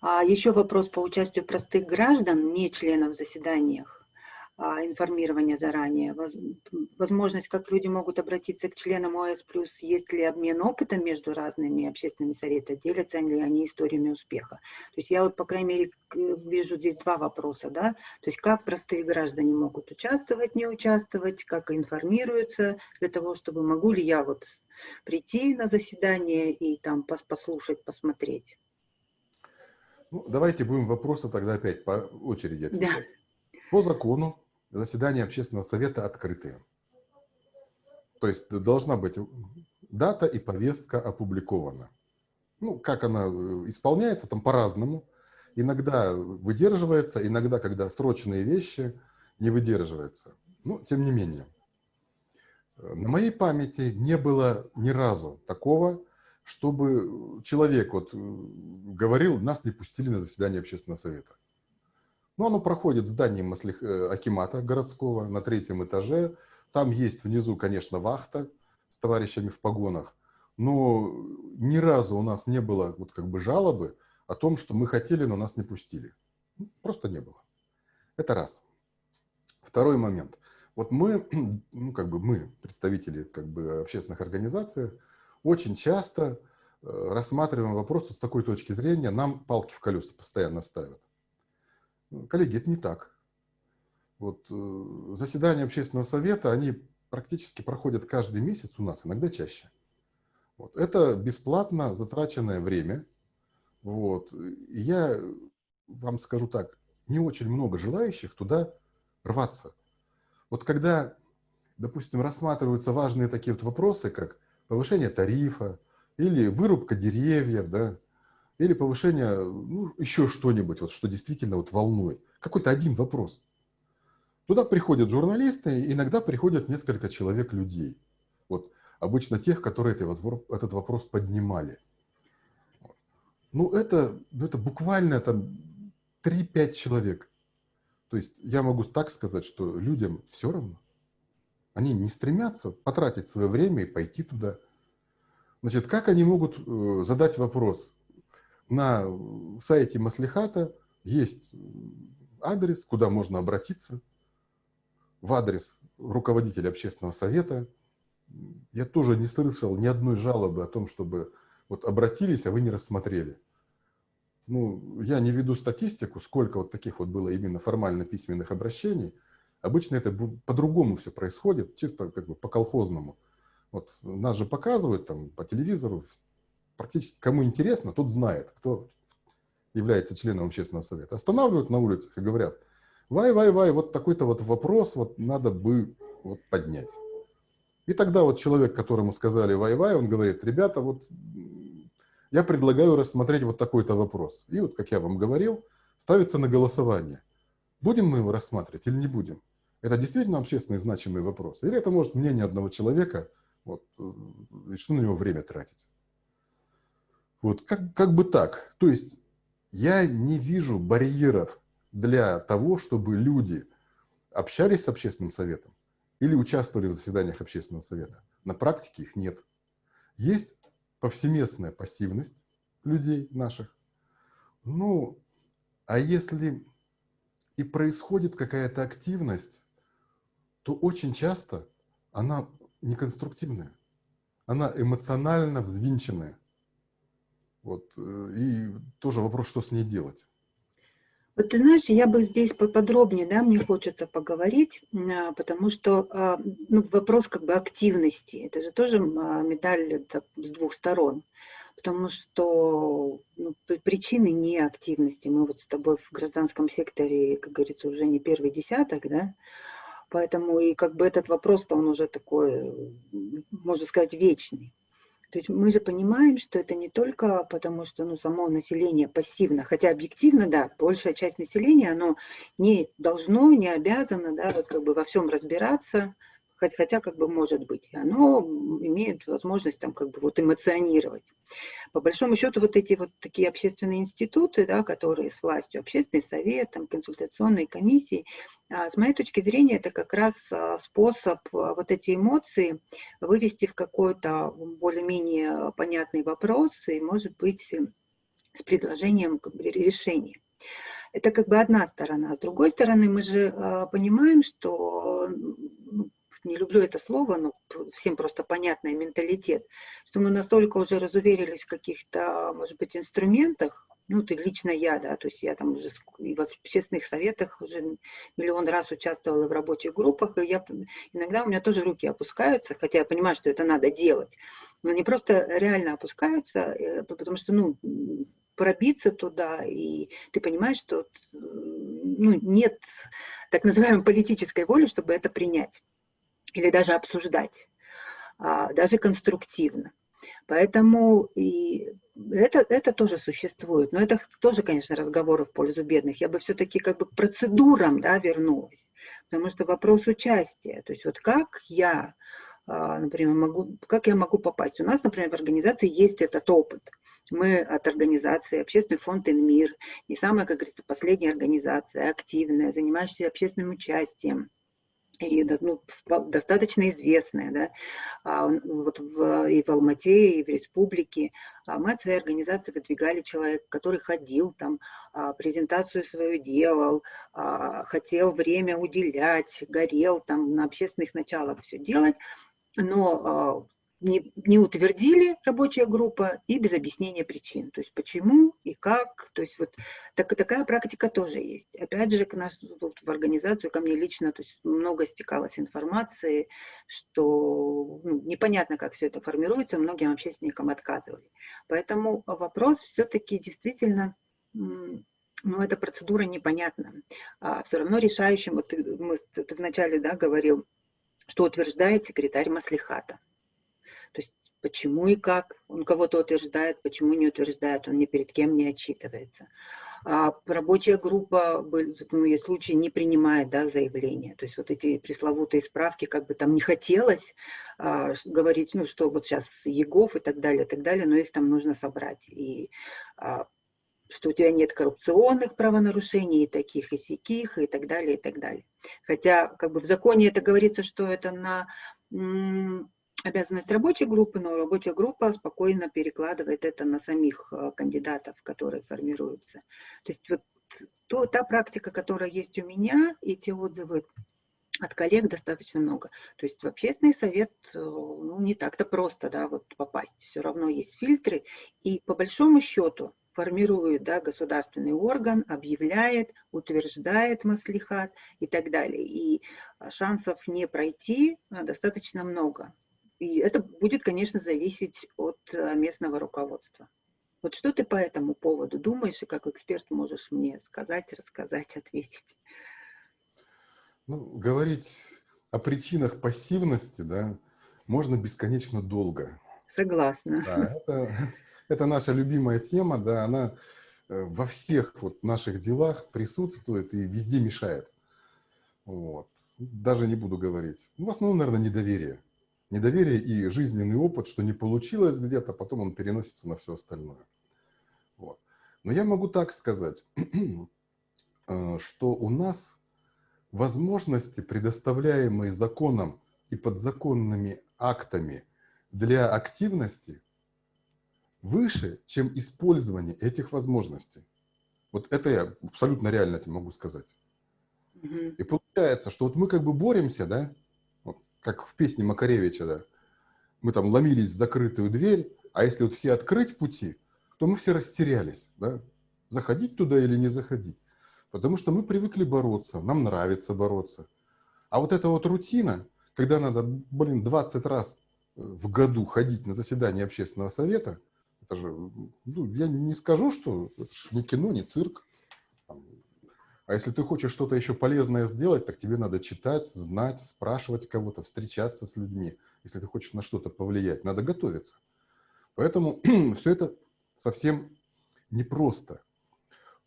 А еще вопрос по участию простых граждан, не членов в заседаниях, информирования заранее, возможность, как люди могут обратиться к членам ОС+, есть ли обмен опытом между разными общественными советами, делятся ли они историями успеха. То есть я вот, по крайней мере, вижу здесь два вопроса, да, то есть как простые граждане могут участвовать, не участвовать, как информируются для того, чтобы могу ли я вот прийти на заседание и там послушать, посмотреть. Ну, давайте будем вопросы тогда опять по очереди отвечать. Да. По закону заседания общественного совета открытые. То есть должна быть дата и повестка опубликована. Ну, как она э, исполняется, там по-разному. Иногда выдерживается, иногда, когда срочные вещи, не выдерживается. Но, тем не менее. На моей памяти не было ни разу такого, чтобы человек вот э, говорил, нас не пустили на заседание общественного совета. Но оно проходит в здании Маслих... Э, Акимата городского на третьем этаже. Там есть внизу, конечно, вахта с товарищами в погонах. Но ни разу у нас не было вот как бы жалобы о том, что мы хотели, но нас не пустили. Ну, просто не было. Это раз. Второй момент. Вот мы, ну, как бы мы, представители как бы общественных организаций, очень часто э, рассматриваем вопрос с такой точки зрения, нам палки в колеса постоянно ставят. Коллеги, это не так. Вот э, заседания общественного совета, они практически проходят каждый месяц у нас, иногда чаще. Вот. Это бесплатно затраченное время. Вот. Я вам скажу так, не очень много желающих туда рваться. Вот когда, допустим, рассматриваются важные такие вот вопросы, как повышение тарифа или вырубка деревьев, да, или повышение, ну, еще что-нибудь, вот, что действительно вот волнует. Какой-то один вопрос. Туда приходят журналисты, иногда приходят несколько человек людей. Вот обычно тех, которые этот вопрос поднимали. Ну, это, это буквально там 3-5 человек. То есть я могу так сказать, что людям все равно. Они не стремятся потратить свое время и пойти туда. Значит, как они могут э, задать вопрос? На сайте Маслихата есть адрес, куда можно обратиться, в адрес руководителя общественного совета. Я тоже не слышал ни одной жалобы о том, чтобы вот обратились, а вы не рассмотрели. Ну, я не веду статистику, сколько вот таких вот было именно формально письменных обращений. Обычно это по-другому все происходит, чисто как бы по-колхозному. Вот нас же показывают там по телевизору, практически кому интересно, тот знает, кто является членом общественного совета. Останавливают на улицах и говорят, вай, вай, вай, вот такой-то вот вопрос вот надо бы вот поднять. И тогда вот человек, которому сказали вай-вай, он говорит, ребята, вот я предлагаю рассмотреть вот такой-то вопрос. И вот, как я вам говорил, ставится на голосование. Будем мы его рассматривать или не будем? Это действительно общественный значимый вопрос? Или это может мнение одного человека, вот, э, и что на него время тратить? Вот, как, как бы так. То есть я не вижу барьеров для того, чтобы люди общались с общественным советом или участвовали в заседаниях общественного совета. На практике их нет. Есть повсеместная пассивность людей наших. Ну, а если и происходит какая-то активность, то очень часто она неконструктивная, она эмоционально взвинченная. Вот. Э, и тоже вопрос, что с ней делать. Вот ты знаешь, я бы здесь поподробнее, да, мне хочется поговорить, а, потому что а, ну, вопрос как бы активности, это же тоже а, медаль с двух сторон, потому что ну, причины неактивности, мы вот с тобой в гражданском секторе, как говорится, уже не первый десяток, да, поэтому и как бы этот вопрос-то он уже такой, можно сказать, вечный. То есть мы же понимаем, что это не только потому, что ну, само население пассивно, хотя объективно, да, большая часть населения, оно не должно, не обязано да, вот как бы во всем разбираться, хотя как бы может быть, оно имеет возможность там как бы вот эмоционировать. По большому счету вот эти вот такие общественные институты, да, которые с властью, общественный совет, там, консультационные комиссии, а, с моей точки зрения это как раз а, способ а, вот эти эмоции вывести в какой-то более-менее понятный вопрос и может быть с предложением как бы, решения. Это как бы одна сторона. С другой стороны, мы же понимаем, что не люблю это слово, но всем просто понятный менталитет, что мы настолько уже разуверились в каких-то, может быть, инструментах, ну, ты лично я, да, то есть я там уже и в общественных советах уже миллион раз участвовала в рабочих группах, и я, иногда у меня тоже руки опускаются, хотя я понимаю, что это надо делать, но они просто реально опускаются, э, потому что, ну, пробиться туда, и ты понимаешь, что ну, нет так называемой политической воли, чтобы это принять или даже обсуждать, а, даже конструктивно. Поэтому и это, это тоже существует. Но это тоже, конечно, разговоры в пользу бедных. Я бы все-таки как бы к процедурам да, вернулась. Потому что вопрос участия. То есть вот как я, а, например, могу, как я могу попасть? У нас, например, в организации есть этот опыт. Мы от организации Общественный фонд «Инмир», не самая, как говорится, последняя организация, активная, занимающаяся общественным участием и ну, достаточно известная, да, а, вот в, и в Алмате, и в республике. А мы от своей организации выдвигали человека, который ходил там, а, презентацию свою делал, хотел время уделять, горел там на общественных началах все делать, но не, не утвердили рабочая группа и без объяснения причин. То есть почему и как. То есть вот так, такая практика тоже есть. Опять же, к нас тут в организацию, ко мне лично, то есть много стекалось информации, что ну, непонятно, как все это формируется, многим общественникам отказывали. Поэтому вопрос все-таки действительно ну, эта процедура непонятна. А все равно решающим, вот ты, мы, ты вначале да, говорил, что утверждает секретарь Маслихата. То есть почему и как. Он кого-то утверждает, почему не утверждает, он ни перед кем не отчитывается. А рабочая группа, ну, есть случаи, не принимает да, заявления. То есть вот эти пресловутые справки, как бы там не хотелось а, говорить, ну что вот сейчас ЕГОВ и так далее, и так далее, но их там нужно собрать. И а, что у тебя нет коррупционных правонарушений, и таких, и сяких, и так далее, и так далее. Хотя как бы в законе это говорится, что это на обязанность рабочей группы, но рабочая группа спокойно перекладывает это на самих э, кандидатов, которые формируются. То есть вот то, та практика, которая есть у меня, и те отзывы от коллег достаточно много. То есть в общественный совет э, ну, не так-то просто да, вот попасть. Все равно есть фильтры. И по большому счету формирует да, государственный орган, объявляет, утверждает маслихат и так далее. И э, шансов не пройти достаточно много. И это будет, конечно, зависеть от э, местного руководства. Вот что ты по этому поводу думаешь и как эксперт можешь мне сказать, рассказать, ответить? Ну, говорить о причинах пассивности, да, можно бесконечно долго. Согласна. Да, это, это наша любимая тема, да, она э, во всех вот наших делах присутствует и везде мешает. Вот. Даже не буду говорить. Ну, в основном, наверное, недоверие недоверие и жизненный опыт, что не получилось где-то, потом он переносится на все остальное. Вот. Но я могу так сказать, э, что у нас возможности, предоставляемые законом и подзаконными актами для активности, выше, чем использование этих возможностей. Вот это я абсолютно реально тебе могу сказать. И получается, что вот мы как бы боремся, да, как в песне Макаревича, да, мы там ломились в закрытую дверь, а если вот все открыть пути, то мы все растерялись, да, заходить туда или не заходить. Потому что мы привыкли бороться, нам нравится бороться. А вот эта вот рутина, когда надо, блин, 20 раз в году ходить на заседание общественного совета, это же, ну, я не скажу, что это не кино, не цирк. А если ты хочешь что-то еще полезное сделать, так тебе надо читать, знать, спрашивать кого-то, встречаться с людьми. Если ты хочешь на что-то повлиять, надо готовиться. Поэтому все это совсем непросто.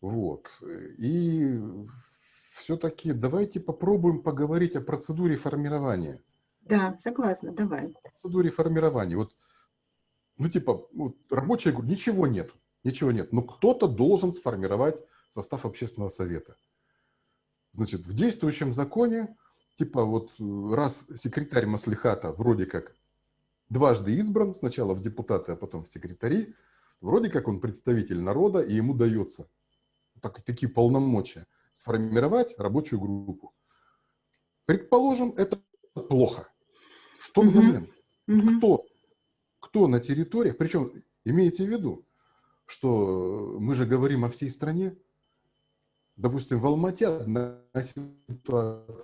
Вот. И все-таки давайте попробуем поговорить о процедуре формирования. Да, согласна, давай. О процедуре формирования. Вот, ну, типа, вот, рабочая группа, ничего нет, ничего нет. Но кто-то должен сформировать состав общественного совета. Значит, в действующем законе, типа вот э, раз секретарь Маслихата вроде как дважды избран, сначала в депутаты, а потом в секретари, вроде как он представитель народа, и ему дается так, такие полномочия сформировать рабочую группу. Предположим, это плохо. Что взамен? Mm -hmm. Кто, кто на территориях, причем имейте в виду, что мы же говорим о всей стране, Допустим, в Алмате одна ситуация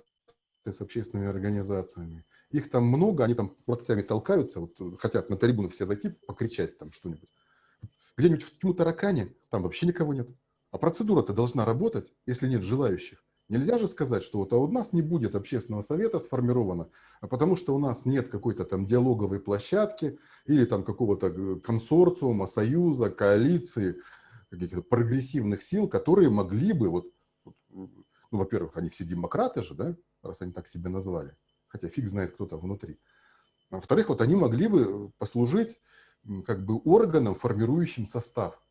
с общественными организациями. Их там много, они там платами толкаются, вот, хотят на трибуну все зайти, покричать там что-нибудь. Где-нибудь в Тьму-Таракане там вообще никого нет. А процедура-то должна работать, если нет желающих. Нельзя же сказать, что вот а у нас не будет общественного совета сформировано, а потому что у нас нет какой-то там диалоговой площадки или там какого-то э, консорциума, союза, коалиции, каких-то прогрессивных сил, которые могли бы, вот, ну, во-первых, они все демократы же, да, раз они так себя назвали, хотя фиг знает, кто там внутри. А во-вторых, вот они могли бы послужить как бы органом, формирующим состав.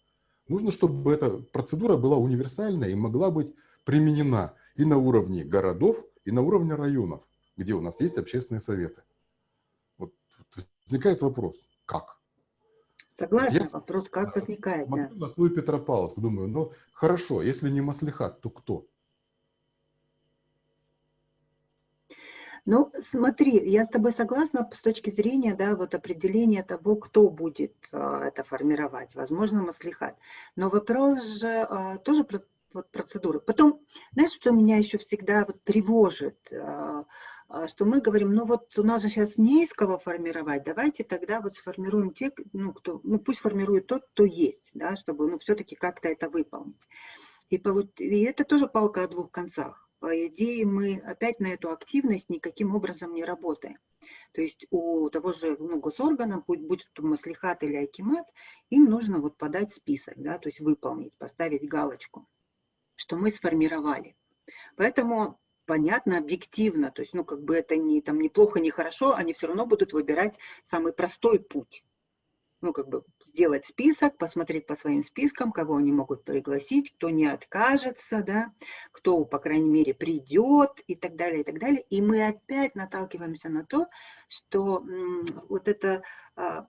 Нужно, чтобы эта процедура была универсальная и могла быть применена и на уровне городов, и на уровне районов, где у нас есть общественные советы. Вот возникает вопрос, как? Согласна, я, вопрос как возникает. Да. на свой Петропавловск, думаю, ну хорошо, если не Маслихат, то кто? Ну, смотри, я с тобой согласна с точки зрения, да, вот определения того, кто будет а, это формировать. Возможно, Маслихат. Но вопрос же а, тоже про вот, процедуры. Потом, знаешь, что меня еще всегда вот тревожит? А, что мы говорим, ну вот у нас же сейчас не из кого формировать, давайте тогда вот сформируем те, ну, кто, ну пусть формирует тот, кто есть, да, чтобы ну, все-таки как-то это выполнить. И, и это тоже палка о двух концах. По идее, мы опять на эту активность никаким образом не работаем. То есть у того же ну, госоргана, будь, будь то маслихат или акимат, им нужно вот подать список, да, то есть выполнить, поставить галочку, что мы сформировали. Поэтому понятно, объективно, то есть, ну, как бы это не, там, не плохо, не хорошо, они все равно будут выбирать самый простой путь ну, как бы сделать список, посмотреть по своим спискам, кого они могут пригласить, кто не откажется, да, кто, по крайней мере, придет и так далее, и так далее. И мы опять наталкиваемся на то, что вот эта а,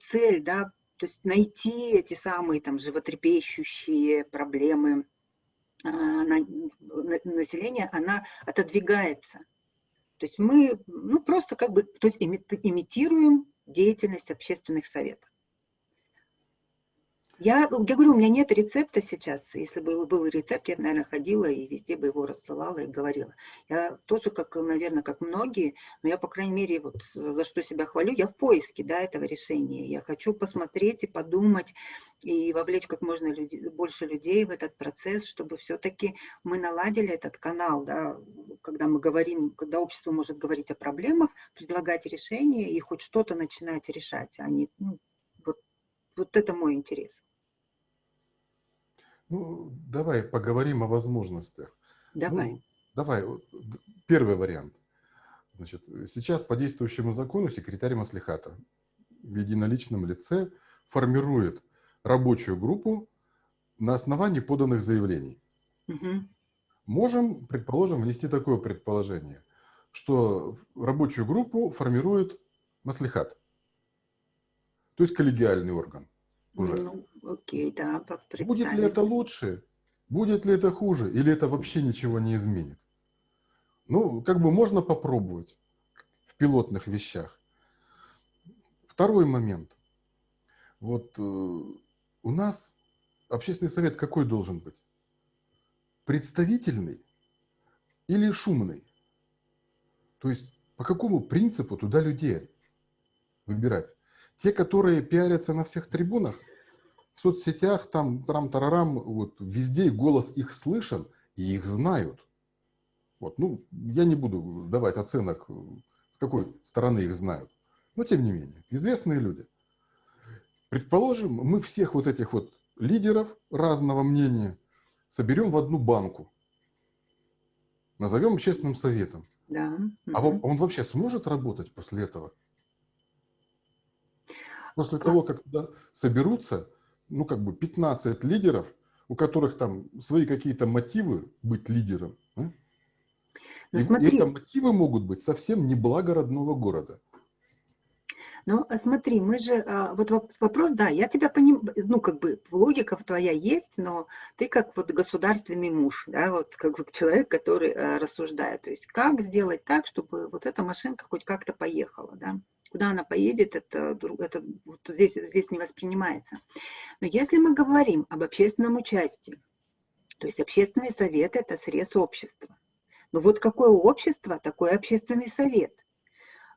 цель, да, то есть найти эти самые там животрепещущие проблемы а, на, населения, она отодвигается. То есть мы ну, просто как бы то есть имитируем деятельность общественных советов. Я, я говорю, у меня нет рецепта сейчас. Если бы был рецепт, я, наверное, ходила и везде бы его рассылала и говорила. Я тоже, как, наверное, как многие, но я, по крайней мере, вот за что себя хвалю, я в поиске да, этого решения. Я хочу посмотреть и подумать, и вовлечь как можно людей, больше людей в этот процесс, чтобы все-таки мы наладили этот канал, да, когда мы говорим, когда общество может говорить о проблемах, предлагать решения и хоть что-то начинать решать, а не, ну, вот, вот это мой интерес. Ну, давай поговорим о возможностях. Давай. Ну, давай, первый вариант. Значит, сейчас по действующему закону секретарь Маслихата в единоличном лице формирует рабочую группу на основании поданных заявлений. Угу. Можем, предположим, внести такое предположение, что рабочую группу формирует Маслихат, то есть коллегиальный орган уже. Ну, окей, да, Будет ли это лучше? Будет ли это хуже? Или это вообще ничего не изменит? Ну, как бы можно попробовать в пилотных вещах. Второй момент. Вот э, у нас общественный совет какой должен быть? Представительный или шумный? То есть по какому принципу туда людей выбирать? Те, которые пиарятся на всех трибунах, в соцсетях, там, трам-тарарам, вот, везде голос их слышен, и их знают. Вот, ну, я не буду давать оценок, с какой стороны их знают. Но, тем не менее, известные люди. Предположим, мы всех вот этих вот лидеров разного мнения соберем в одну банку. Назовем общественным советом. Да. А он, он вообще сможет работать после этого? После того, как туда соберутся ну, как бы 15 лидеров, у которых там свои какие-то мотивы быть лидером. Да? Ну, и, смотри. и это мотивы могут быть совсем не благо родного города. Ну, а смотри, мы же, а, вот вопрос, да, я тебя понимаю, ну, как бы логика твоя есть, но ты как вот государственный муж, да, вот как вот человек, который а, рассуждает, то есть как сделать так, чтобы вот эта машинка хоть как-то поехала, да. Куда она поедет, это, это вот здесь, здесь не воспринимается. Но если мы говорим об общественном участии, то есть общественный совет – это срез общества. Ну вот какое общество, такой общественный совет.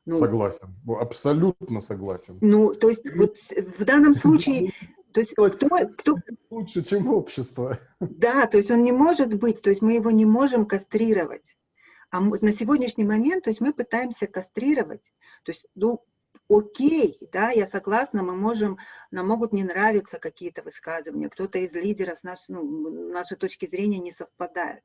Ну, согласен, абсолютно согласен. Ну, то есть вот в данном случае то есть кто, кто... Лучше, чем общество. Да, то есть он не может быть, то есть мы его не можем кастрировать. А на сегодняшний момент, то есть мы пытаемся кастрировать. То есть, ну, окей, да, я согласна, мы можем, нам могут не нравиться какие-то высказывания, кто-то из лидеров с наш, ну, нашей точки зрения не совпадают.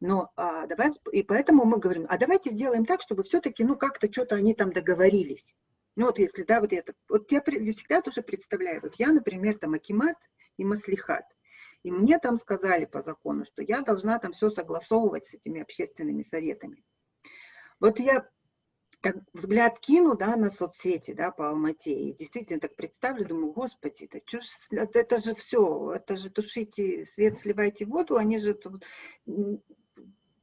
Но а, давай, и поэтому мы говорим, а давайте сделаем так, чтобы все-таки, ну, как-то что-то они там договорились. Ну, вот если, да, вот это, вот я всегда тоже представляю, вот я, например, там Акимат и Маслихат, и мне там сказали по закону, что я должна там все согласовывать с этими общественными советами. Вот я так взгляд кину, да, на соцсети, да, по Алмате, и действительно так представлю, думаю, господи, чё ж, это, это же все, это же тушите свет, сливайте воду, они же тут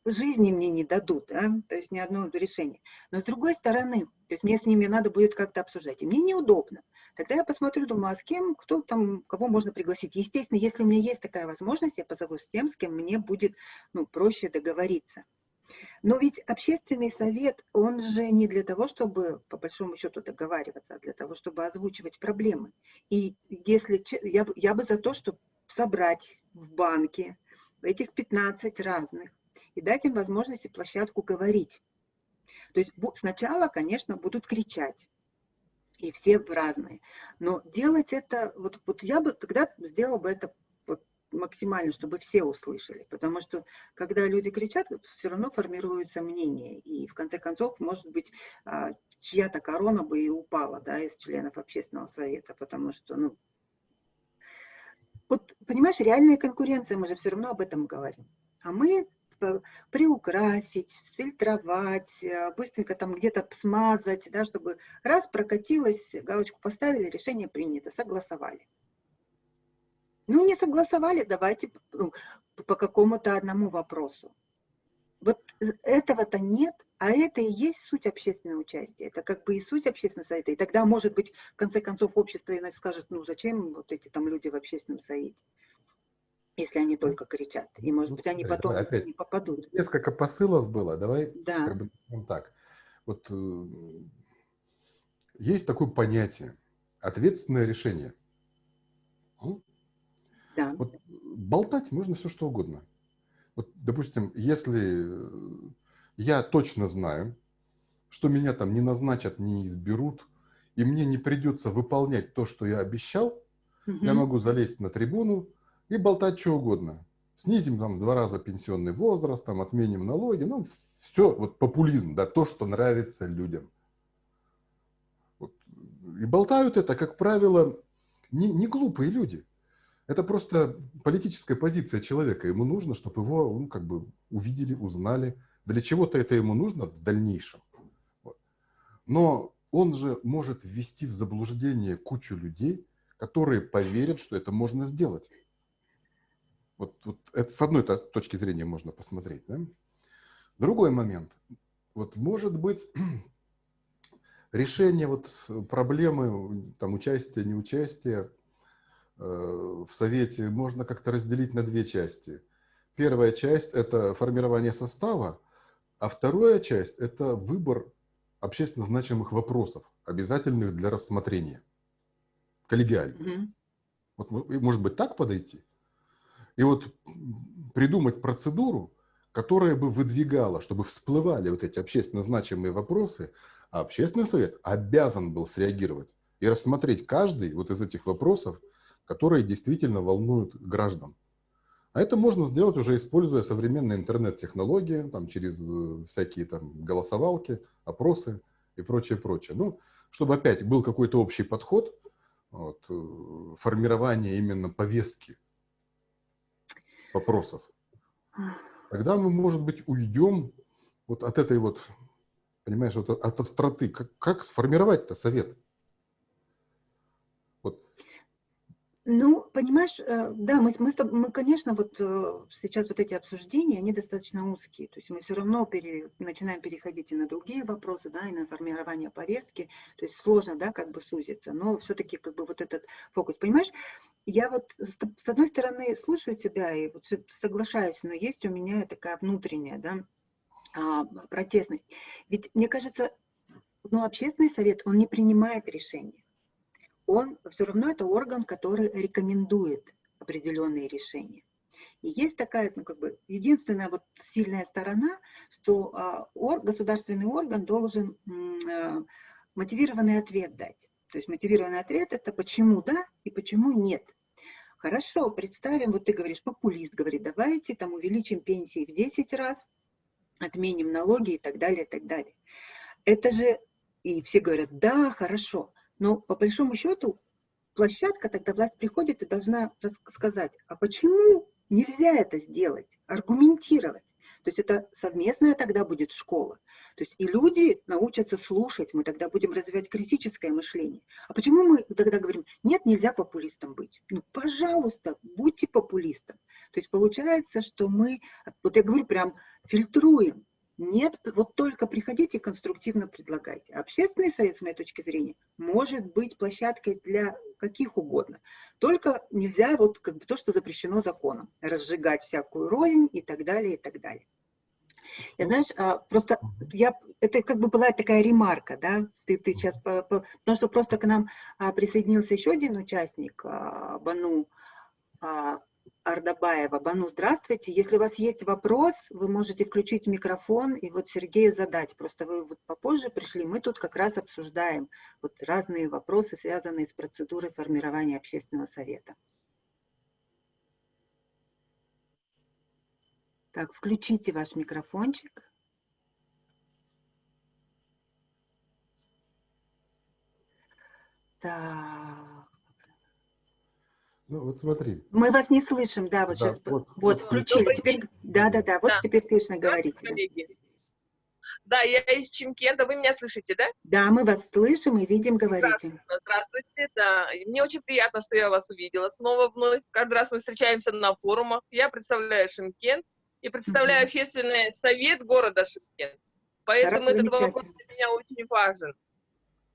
жизни мне не дадут, да, то есть ни одно решение. Но с другой стороны, то есть мне с ними надо будет как-то обсуждать, и мне неудобно. Тогда я посмотрю, думаю, а с кем, кто там, кого можно пригласить. Естественно, если у меня есть такая возможность, я позову с тем, с кем мне будет ну, проще договориться. Но ведь общественный совет, он же не для того, чтобы, по большому счету, договариваться, а для того, чтобы озвучивать проблемы. И если я, я бы за то, чтобы собрать в банке этих 15 разных и дать им возможность и площадку говорить. То есть сначала, конечно, будут кричать, и все разные. Но делать это, вот, вот я бы тогда сделала бы это вот максимально, чтобы все услышали. Потому что, когда люди кричат, все равно формируется мнение. И в конце концов, может быть, а, чья-то корона бы и упала да, из членов общественного совета. Потому что, ну, вот, понимаешь, реальная конкуренция, мы же все равно об этом говорим. А мы приукрасить, сфильтровать, э, быстренько там где-то смазать, да, чтобы раз прокатилось, галочку поставили, решение принято, согласовали. Ну, не согласовали, давайте ну, по какому-то одному вопросу. Вот э, этого-то нет, а это и есть суть общественного участия. Это как бы и суть общественного совета. И тогда, может быть, в конце концов, общество иначе скажет, ну, зачем вот эти там люди в общественном совете если они только кричат. И, может быть, они потом опять, не попадут. Несколько посылов было. Давай да. как бы так. Вот э, есть такое понятие ответственное решение. Да. Вот болтать можно все что угодно. Вот, допустим, если я точно знаю, что меня там не назначат, не изберут, и мне не придется выполнять то, что я обещал, угу. я могу залезть на трибуну, и болтать что угодно. Снизим там в два раза пенсионный возраст, там отменим налоги, ну все, вот популизм, да, то, что нравится людям. Вот. И болтают это, как правило, не, не глупые люди. Это просто политическая позиция человека. Ему нужно, чтобы его ну, как бы увидели, узнали. Для чего-то это ему нужно в дальнейшем. Вот. Но он же может ввести в заблуждение кучу людей, которые поверят, что это можно сделать. Вот, вот это с одной точки зрения можно посмотреть. Да? Другой момент. Вот может быть решение вот проблемы там, участия, неучастия э, в Совете можно как-то разделить на две части. Первая часть – это формирование состава, а вторая часть – это выбор общественно значимых вопросов, обязательных для рассмотрения, коллегиально. Mm -hmm. Вот, может быть, так подойти? И вот придумать процедуру, которая бы выдвигала, чтобы всплывали вот эти общественно значимые вопросы, а общественный совет обязан был среагировать и рассмотреть каждый вот из этих вопросов, которые действительно волнуют граждан. А это можно сделать уже используя современные интернет-технологии, там, через э, всякие там голосовалки, опросы и прочее, прочее. Ну, чтобы опять был какой-то общий подход, вот, э, формирование именно повестки вопросов, тогда мы, может быть, уйдем вот от этой вот, понимаешь, вот от остроты. Как, как сформировать-то совет? Ну, понимаешь, э, да, мы, мы, мы, конечно, вот э, сейчас вот эти обсуждения, они достаточно узкие, то есть мы все равно пере, начинаем переходить и на другие вопросы, да, и на формирование повестки, то есть сложно, да, как бы сузиться, но все-таки как бы вот этот фокус, понимаешь, я вот с одной стороны слушаю тебя и вот соглашаюсь, но есть у меня такая внутренняя, да, а, протестность, ведь мне кажется, ну, общественный совет, он не принимает решения он все равно это орган, который рекомендует определенные решения. И есть такая, ну, как бы, единственная вот сильная сторона, что а, ор, государственный орган должен а, мотивированный ответ дать. То есть мотивированный ответ – это почему да и почему нет. Хорошо, представим, вот ты говоришь, популист говорит, давайте там увеличим пенсии в 10 раз, отменим налоги и так далее, и так далее. Это же, и все говорят, да, хорошо. Но по большому счету площадка, тогда власть приходит и должна сказать, а почему нельзя это сделать, аргументировать. То есть это совместная тогда будет школа. То есть и люди научатся слушать, мы тогда будем развивать критическое мышление. А почему мы тогда говорим, нет, нельзя популистом быть? Ну, пожалуйста, будьте популистом. То есть получается, что мы, вот я говорю, прям фильтруем. Нет, вот только приходите и конструктивно предлагайте. Общественный совет, с моей точки зрения, может быть площадкой для каких угодно. Только нельзя вот как бы то, что запрещено законом. Разжигать всякую рознь и так далее, и так далее. Я, знаешь, а, просто я, это как бы была такая ремарка, да, ты, ты сейчас, потому что просто к нам а, присоединился еще один участник, а, Бану, Ардабаева. Бану, здравствуйте. Если у вас есть вопрос, вы можете включить микрофон и вот Сергею задать. Просто вы вот попозже пришли, мы тут как раз обсуждаем вот разные вопросы, связанные с процедурой формирования общественного совета. Так, включите ваш микрофончик. Так. Ну, вот смотри. Мы вас не слышим, да, вот Да, сейчас. вот- Вот, вот включили. Теперь, да, да, да, вот Да. теперь слышно говорить. Да, я из Чимкента. Вы меня слышите, да? Да, мы вас слышим и видим, говорите. Здравствуйте, здравствуйте, да. Мне очень приятно, что я вас увидела снова вновь. Каждый раз мы встречаемся на форумах. Я представляю Шимкент и представляю Мгм. общественный совет города Шимкент. Поэтому Хорошо, этот вопрос для меня очень важен.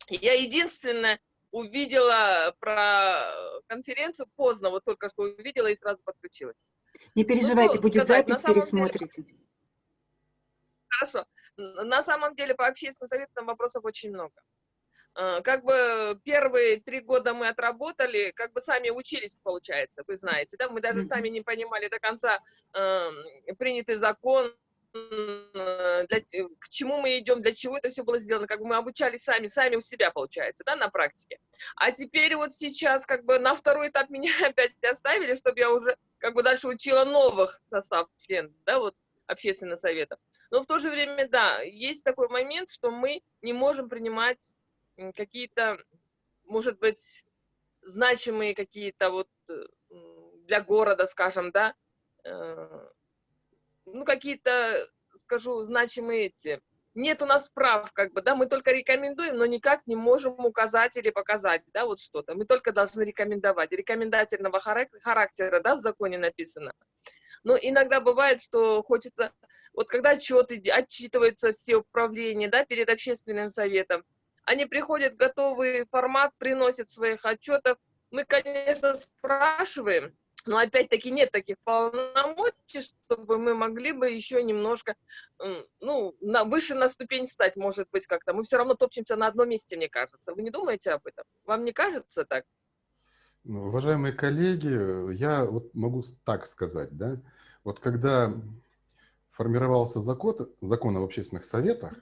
Я единственное увидела про конференцию поздно, вот только что увидела и сразу подключилась. Не переживайте, что будет сказать, запись, самом деле- пересмотрите. Хорошо. На самом деле по общественным советам вопросов очень много. Э, Как бы первые три года мы отработали, как бы сами учились, получается, вы знаете, да, мы даже сами не понимали до конца эм, принятый закон, э, для, те- к чему мы идем, для чего это все было сделано, как бы мы обучались сами, сами у себя, получается, да, на практике. А теперь вот сейчас как бы на второй этап меня опять оставили, чтобы я уже как бы дальше учила новых состав членов, да, вот общественного совета. Но в то же время, да, есть такой момент, что мы не можем принимать какие-то, может быть, значимые какие-то вот э, для города, скажем, да, э, ну, какие-то, скажу, значимые эти. Нет у нас прав, как бы, да, мы только рекомендуем, но никак не можем указать или показать, да, вот что-то. Мы только должны рекомендовать. Рекомендательного харак- характера, да, в законе написано. Но иногда бывает, что хочется, вот когда отчет, иди- отчитываются все управления, да, перед общественным советом, они приходят, готовый формат, приносят своих отчетов. Мы, конечно, спрашиваем, но опять-таки нет таких полномочий, чтобы мы могли бы еще немножко, ну, на, выше на ступень встать, может быть, как-то. Мы все равно топчемся на одном месте, мне кажется. Вы не думаете об этом? Вам не кажется так? Ну, Уважаемые коллеги, я вот могу так сказать, да, вот когда формировался закон, закон об общественных советах,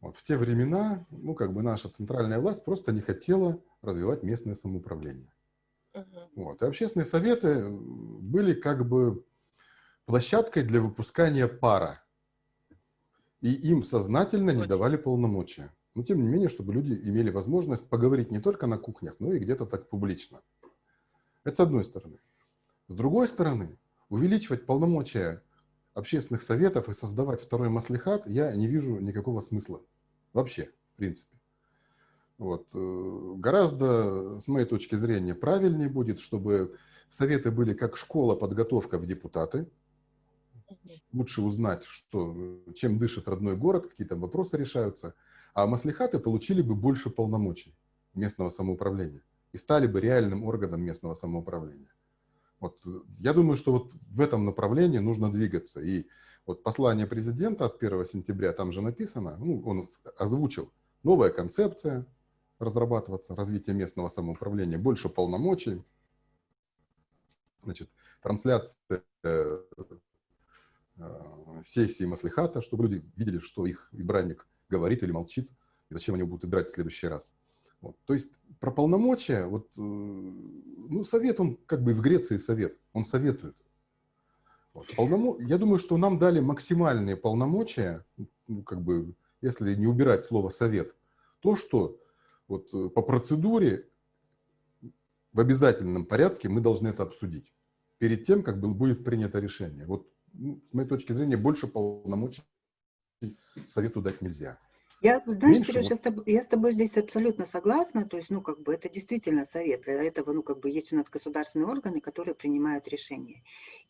вот в те времена, ну, как бы наша центральная власть просто не хотела развивать местное самоуправление. Вот. И общественные советы были как бы площадкой для выпускания пара. И им сознательно не Точно. давали полномочия. Но тем не менее, чтобы люди имели возможность поговорить не только на кухнях, но и где-то так публично. Это с одной стороны. С другой стороны, увеличивать полномочия общественных советов и создавать второй маслихат я не вижу никакого смысла. Вообще, в принципе. Вот. э, Гораздо, с моей точки зрения, правильнее будет, чтобы советы были как школа подготовка в депутаты. Лучше узнать, что, чем дышит родной город, какие там вопросы решаются. А маслихаты получили бы больше полномочий местного самоуправления и стали бы реальным органом местного самоуправления. Вот, э, я думаю, что вот в этом направлении нужно двигаться. И вот послание президента от 1 сентября, там же написано, ну, он озвучил, новая концепция разрабатываться, развитие местного самоуправления, больше полномочий, значит, трансляция э, э, сессии Маслихата, чтобы люди видели, что их избранник говорит или молчит, и зачем они будут избирать в следующий раз. Вот. То есть про полномочия, вот, э, ну, совет, он как бы в Греции совет, он советует. Вот. Полномо... Я думаю, что нам дали максимальные полномочия, ну, как бы, если не убирать слово совет, то, что вот э, по процедуре в обязательном порядке мы должны это обсудить перед тем, как будет принято решение. Вот ну, с моей точки зрения больше полномочий совету дать нельзя. Я, знаешь, Меньше Сереж, я с, тобой, я с тобой здесь абсолютно согласна. То есть, ну, как бы это действительно совет. Для этого, ну, как бы есть у нас государственные органы, которые принимают решения.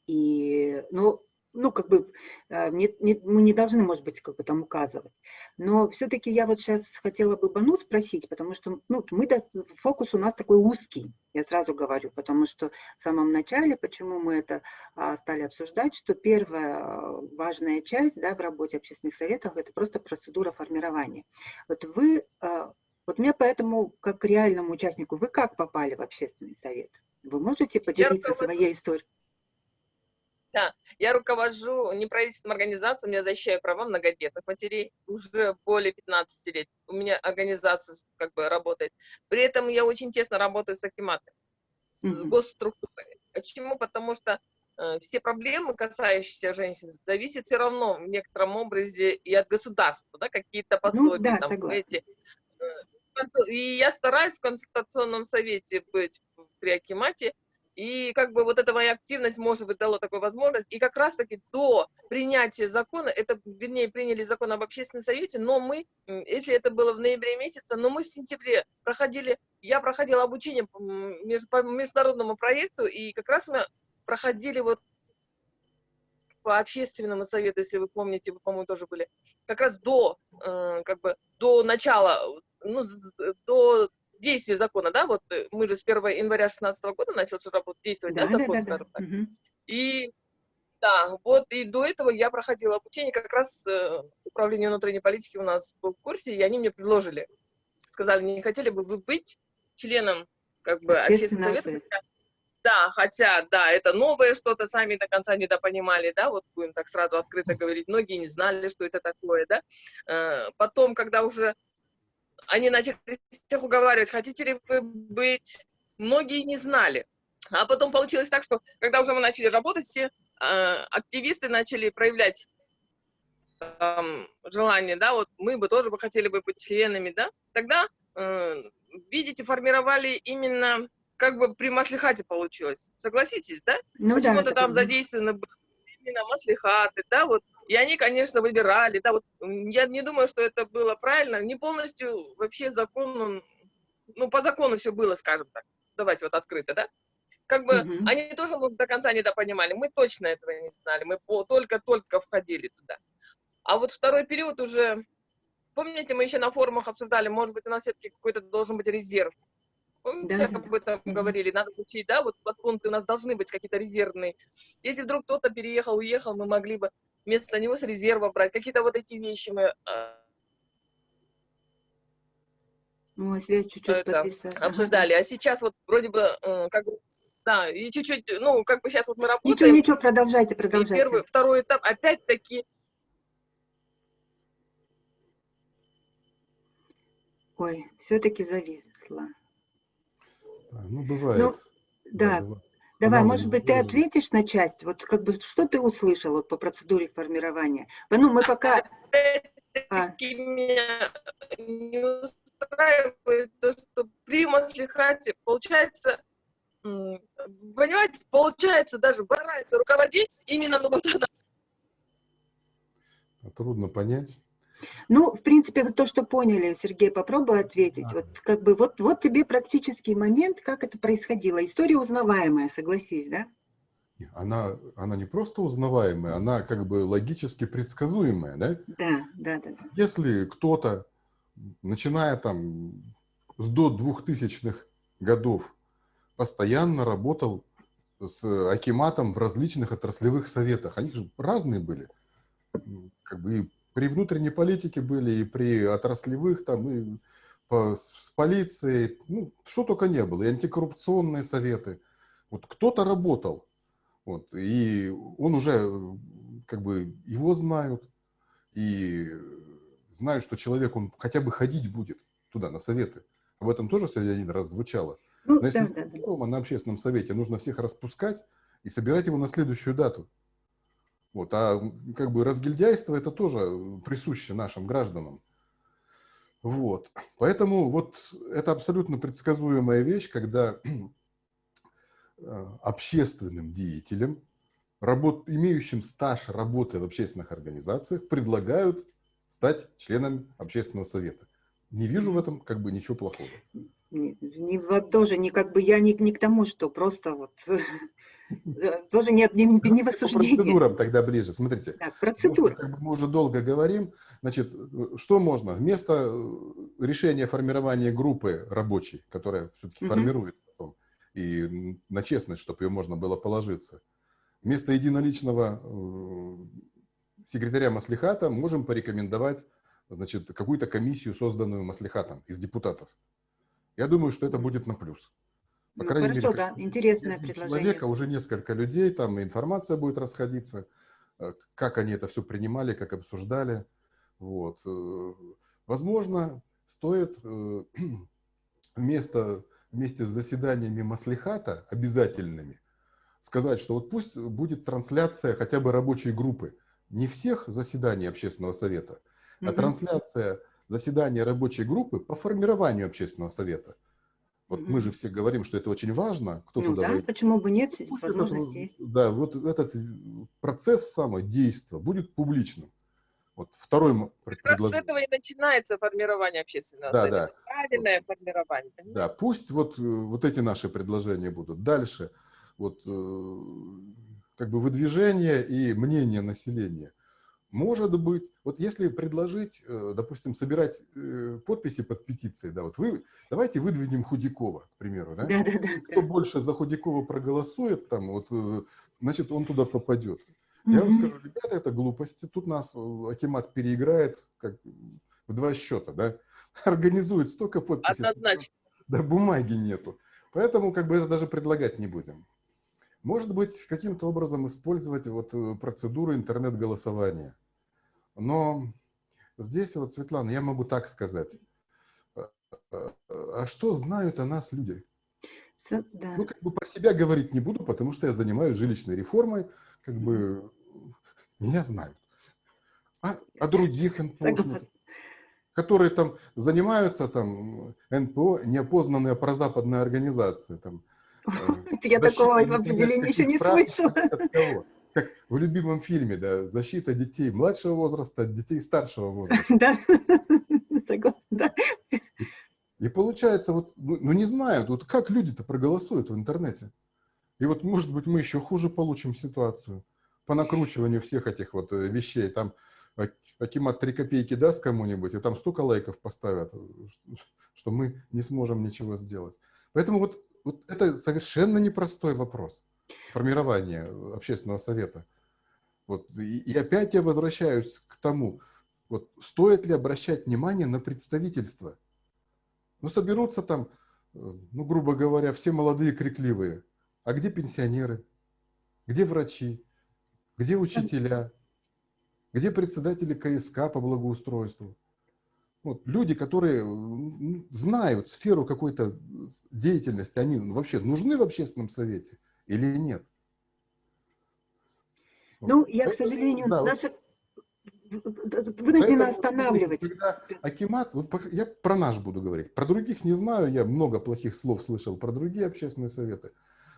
И, ну, ну, как бы э, не- не- мы не должны, может быть, как бы там указывать. Но все-таки я вот сейчас хотела бы Бану спросить, потому что, ну, мы, фокус у нас такой узкий, я сразу говорю, потому что в самом начале, почему мы это а, стали обсуждать, что первая а, важная часть да, в работе общественных советов – это просто процедура формирования. Вот вы, а, вот мне поэтому, как реальному участнику, вы как попали в общественный совет? Вы можете поделиться своей историей? Да, я руковожу неправительственной организацией, я защищаю права многодетных матерей уже более 15 лет. У меня организация как бы работает. При этом я очень тесно работаю с Акиматом, с Мгм. госструктурой. Почему? Потому что э, все проблемы, касающиеся женщин, зависят все равно в некотором образе и от государства, да, какие-то пособия, Ну да, там, согласна. эти. э, И я стараюсь в консультационном совете быть при Акимате, и как бы вот эта моя активность, может быть, дала такую возможность. И как раз-таки до принятия закона, это, вернее, приняли закон об общественном совете, но мы, если это было в ноябре месяце, но мы в сентябре проходили, я проходила обучение по международному проекту, и как раз мы проходили вот по общественному совету, если вы помните, вы, по-моему, тоже были, как раз до, э, как бы, до начала, ну, до действия закона, да, вот э, мы же с 1 января 2016 года начал работать, действовать, да, Да, да, закон, да, да. скажем так. Мгм. И да, вот и до этого я проходила обучение, как раз э, управление внутренней политики у нас был в курсе, и они мне предложили, сказали, не хотели бы вы быть членом как бы общественного совета? Да, хотя, да, это новое что-то, сами до конца недопонимали, да, вот будем так сразу открыто говорить, многие не знали, что это такое, да. Э, Потом, когда уже они начали всех уговаривать, хотите ли вы быть, многие не знали. А потом получилось так, что когда уже мы начали работать, все э, активисты начали проявлять эм, желание, да, вот мы бы тоже бы хотели бы быть членами, да, тогда, э, видите, формировали именно, как бы при маслихате получилось, согласитесь, да? Ну да, Почему-то это там задействованы были именно маслихаты, да, вот, и они, конечно, выбирали, да, вот, я не думаю, что это было правильно, не полностью вообще закон, он, ну, по закону все было, скажем так, давайте вот открыто, да, как бы Мгм. они тоже, может, до конца недопонимали, мы точно этого не знали, мы только-только входили туда. А вот второй период уже, помните, мы еще на форумах обсуждали, может быть, у нас все-таки какой-то должен быть резерв. Помните, Да, да, об этом Мгм. говорили, надо учить, да, вот подпункты у нас должны быть какие-то резервные. Если вдруг кто-то переехал, уехал, мы могли бы вместо него с резерва брать. Какие-то вот эти вещи мы э, Ой, связь чуть-чуть обсуждали. А сейчас вот вроде бы, э, как бы, да, и чуть-чуть, ну, как бы сейчас вот мы Ничего, работаем, ничего, продолжайте, и продолжайте. первый, второй этап, опять-таки, Ой, все-таки зависла. Да, Ну, бывает. Да, бывает. Давай, может быть, ты выявлена. ответишь на часть? Вот как бы, что ты услышал вот, по процедуре формирования? Ну, мы пока... А. опять-таки меня не устраивает то, что при маслихате получается, понимаете, получается даже барается руководить именно она. Трудно понять. Ну, в принципе, вот то, что поняли, Сергей, попробуй ответить. Да. Вот как бы вот, вот тебе практический момент, как это происходило. История узнаваемая, согласись, да? Она, она не просто узнаваемая, она как бы логически предсказуемая, да? Да, да, да. да. Если кто-то, начиная там с до 2000-х годов, постоянно работал с Акиматом в различных отраслевых советах, они же разные были. М, Как бы и при внутренней политике были, и при отраслевых, там, и по- с полицией, ну, что только не было, и антикоррупционные советы. Вот кто-то работал, вот, и он уже, как бы, его знают, и знают, что человек, он хотя бы ходить будет туда, на советы. Об этом тоже сегодня один раз звучало. Ну, Но если да, да, да. на общественном совете нужно всех распускать и собирать его на следующую дату. Вот, а как бы разгильдяйство это тоже э, присуще нашим гражданам. Вот. Поэтому вот это абсолютно предсказуемая вещь, когда э, общественным деятелям, работ, имеющим стаж работы в общественных организациях, предлагают стать членом общественного совета. Не вижу в этом как бы ничего плохого. Не, не тоже не как бы я не, не к тому, что просто вот тоже не, не, не в По осуждении. процедурам тогда ближе. Смотрите, что, процедура. как бы мы уже долго говорим, значит, э, что можно? Вместо э, решения формирования группы рабочей, которая все-таки Мгм. формирует потом, и на честность, чтобы ее можно было положиться, вместо единоличного э, секретаря Маслихата можем порекомендовать значит, какую-то комиссию, созданную Маслихатом из депутатов. Я думаю, что это будет на плюс. По Ну, крайней хорошо, мере, да, интересное предложение. человека, уже несколько людей, там информация будет расходиться, э, как они это все принимали, как обсуждали. Вот. э, Возможно, стоит э, вместо, вместе с заседаниями Маслихата обязательными сказать, что вот пусть будет трансляция хотя бы рабочей группы. Не всех заседаний общественного совета, а Мгм. трансляция заседания рабочей группы по формированию общественного совета. Вот мы Мгм. же все говорим, что это очень важно, кто Ну туда да, войдет. почему бы нет, этот, есть. да, вот этот процесс самого действия будет публичным. Вот второй Как раз с этого и начинается формирование общественного Да, совета. да. Правильное формирование. понимаете? Да, пусть вот, э, вот эти наши предложения будут. Дальше, вот э, как бы выдвижение и мнение населения. Может быть, вот если предложить, э, допустим, собирать э, подписи под петицией, да, вот вы, давайте выдвинем Худякова, к примеру, да? Да, да, да. Кто больше за Худякова проголосует, там, вот, э, значит, он туда попадет. Я вам скажу, ребята, это глупости. Тут нас Акимат переиграет как в два счета, да? Организует столько подписей. Однозначно. Да бумаги нету. Поэтому как бы это даже предлагать не будем. Может быть, каким-то образом использовать вот процедуру интернет-голосования. Но здесь вот, Светлана, я могу так сказать. А- а а что знают о нас люди? Да. Ну, как бы про себя говорить не буду, потому что я занимаюсь жилищной реформой, как бы меня знают. А, а других НПОшников, Согласна. которые там занимаются там НПО, неопознанные прозападные организации, там, э, Я такого определения еще не слышала. Как в любимом фильме, да, защита детей младшего возраста от детей старшего возраста. Да, согласна. И получается, вот, ну, ну, не знаю, вот как люди-то проголосуют в интернете. И вот, может быть, мы еще хуже получим ситуацию по накручиванию всех этих вот э, вещей. Там Акимат 3 копейки даст кому-нибудь, и там столько лайков поставят, что мы не сможем ничего сделать. Поэтому вот, вот это совершенно непростой вопрос формирования э, общественного совета. Вот, и, и опять я возвращаюсь к тому, вот, стоит ли обращать внимание на представительство. Ну, соберутся там, э, ну, грубо говоря, все молодые крикливые. А где пенсионеры? Где врачи? Где учителя? Где председатели КСК по благоустройству? Вот, люди, которые м, знают сферу какой-то деятельности, они вообще нужны в общественном совете или нет? Ну, я, к сожалению, да, наша вынуждена останавливать. Когда Акимат, вот я про наш буду говорить, про других не знаю, я много плохих слов слышал про другие общественные советы.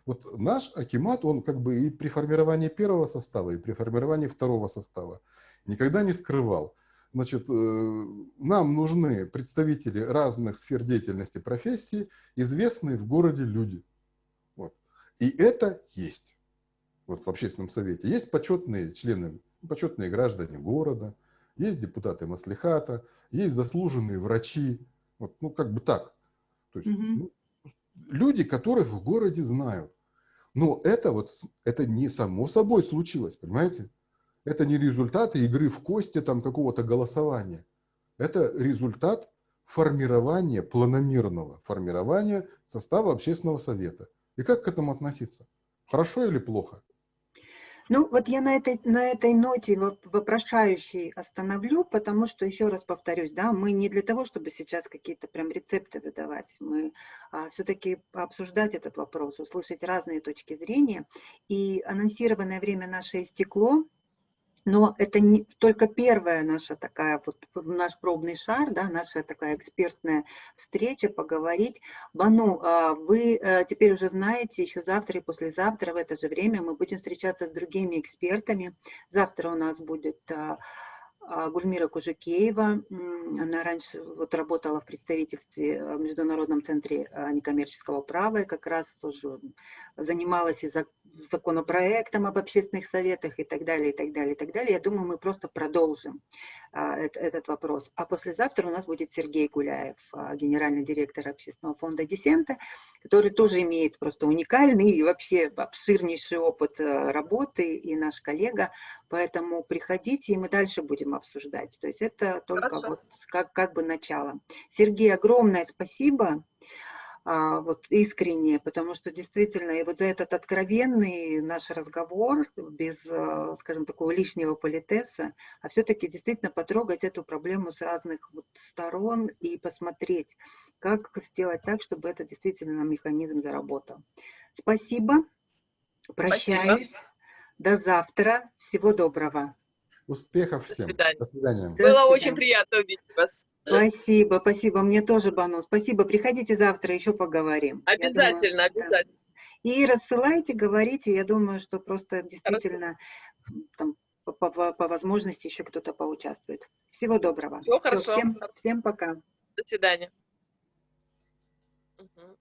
Вот наш Акимат, он как бы и при формировании первого состава, и при формировании второго состава никогда не скрывал. Значит, э, нам нужны представители разных сфер деятельности профессии, известные в городе люди. И это есть вот в общественном совете. Есть почетные члены, почетные граждане города, есть депутаты Маслихата, есть заслуженные врачи. Вот, ну, как бы так. То есть, Мгм. ну, люди, которых в городе знают. Но это вот, это не само собой случилось, понимаете? Это не результаты игры в кости там какого-то голосования. Это результат формирования, планомерного формирования состава общественного совета. И как к этому относиться? Хорошо или плохо? Ну, вот я на этой, на этой ноте воп- вопрошающей остановлю, потому что, еще раз повторюсь, да, мы не для того, чтобы сейчас какие-то прям рецепты выдавать, мы все-таки обсуждать этот вопрос, услышать разные точки зрения. И анонсированное время наше истекло, но это не только первая наша такая, вот наш пробный шар, да, наша такая экспертная встреча, поговорить. Бану, а, вы э, теперь уже знаете, еще завтра и послезавтра в это же время мы будем встречаться с другими экспертами. Завтра у нас будет а, Гульмира Кужикеева. М, Она раньше вот работала в представительстве э, в Международном центре а, некоммерческого права и как раз тоже занималась и зак- законопроектом об общественных советах и так далее, и так далее, и так далее. Я думаю, мы просто продолжим а, эт- этот вопрос. А послезавтра у нас будет Сергей Гуляев, а, генеральный директор общественного фонда «Десента», который тоже имеет просто уникальный и вообще обширнейший опыт э, работы, и наш коллега. Поэтому приходите, и мы дальше будем обсуждать. То есть это только Хорошо. вот как, как бы начало. Сергей, огромное спасибо. а, вот искренне, потому что действительно, и вот за этот откровенный наш разговор, без, а, скажем, такого лишнего политеса, а все-таки действительно потрогать эту проблему с разных вот сторон и посмотреть, как сделать так, чтобы это действительно механизм заработал. Спасибо, прощаюсь, Спасибо. До завтра, всего доброго. Успехов всем. До свидания. До свидания. Было До свидания. очень приятно увидеть вас. Спасибо, спасибо. Мне тоже, Бану. Спасибо. Приходите завтра, еще поговорим. Обязательно, думаю, обязательно. И рассылайте, говорите. Я думаю, что просто действительно там, по, по, по возможности еще кто-то поучаствует. Всего доброго. Всего хорошо. Всем, всем пока. До свидания. Угу.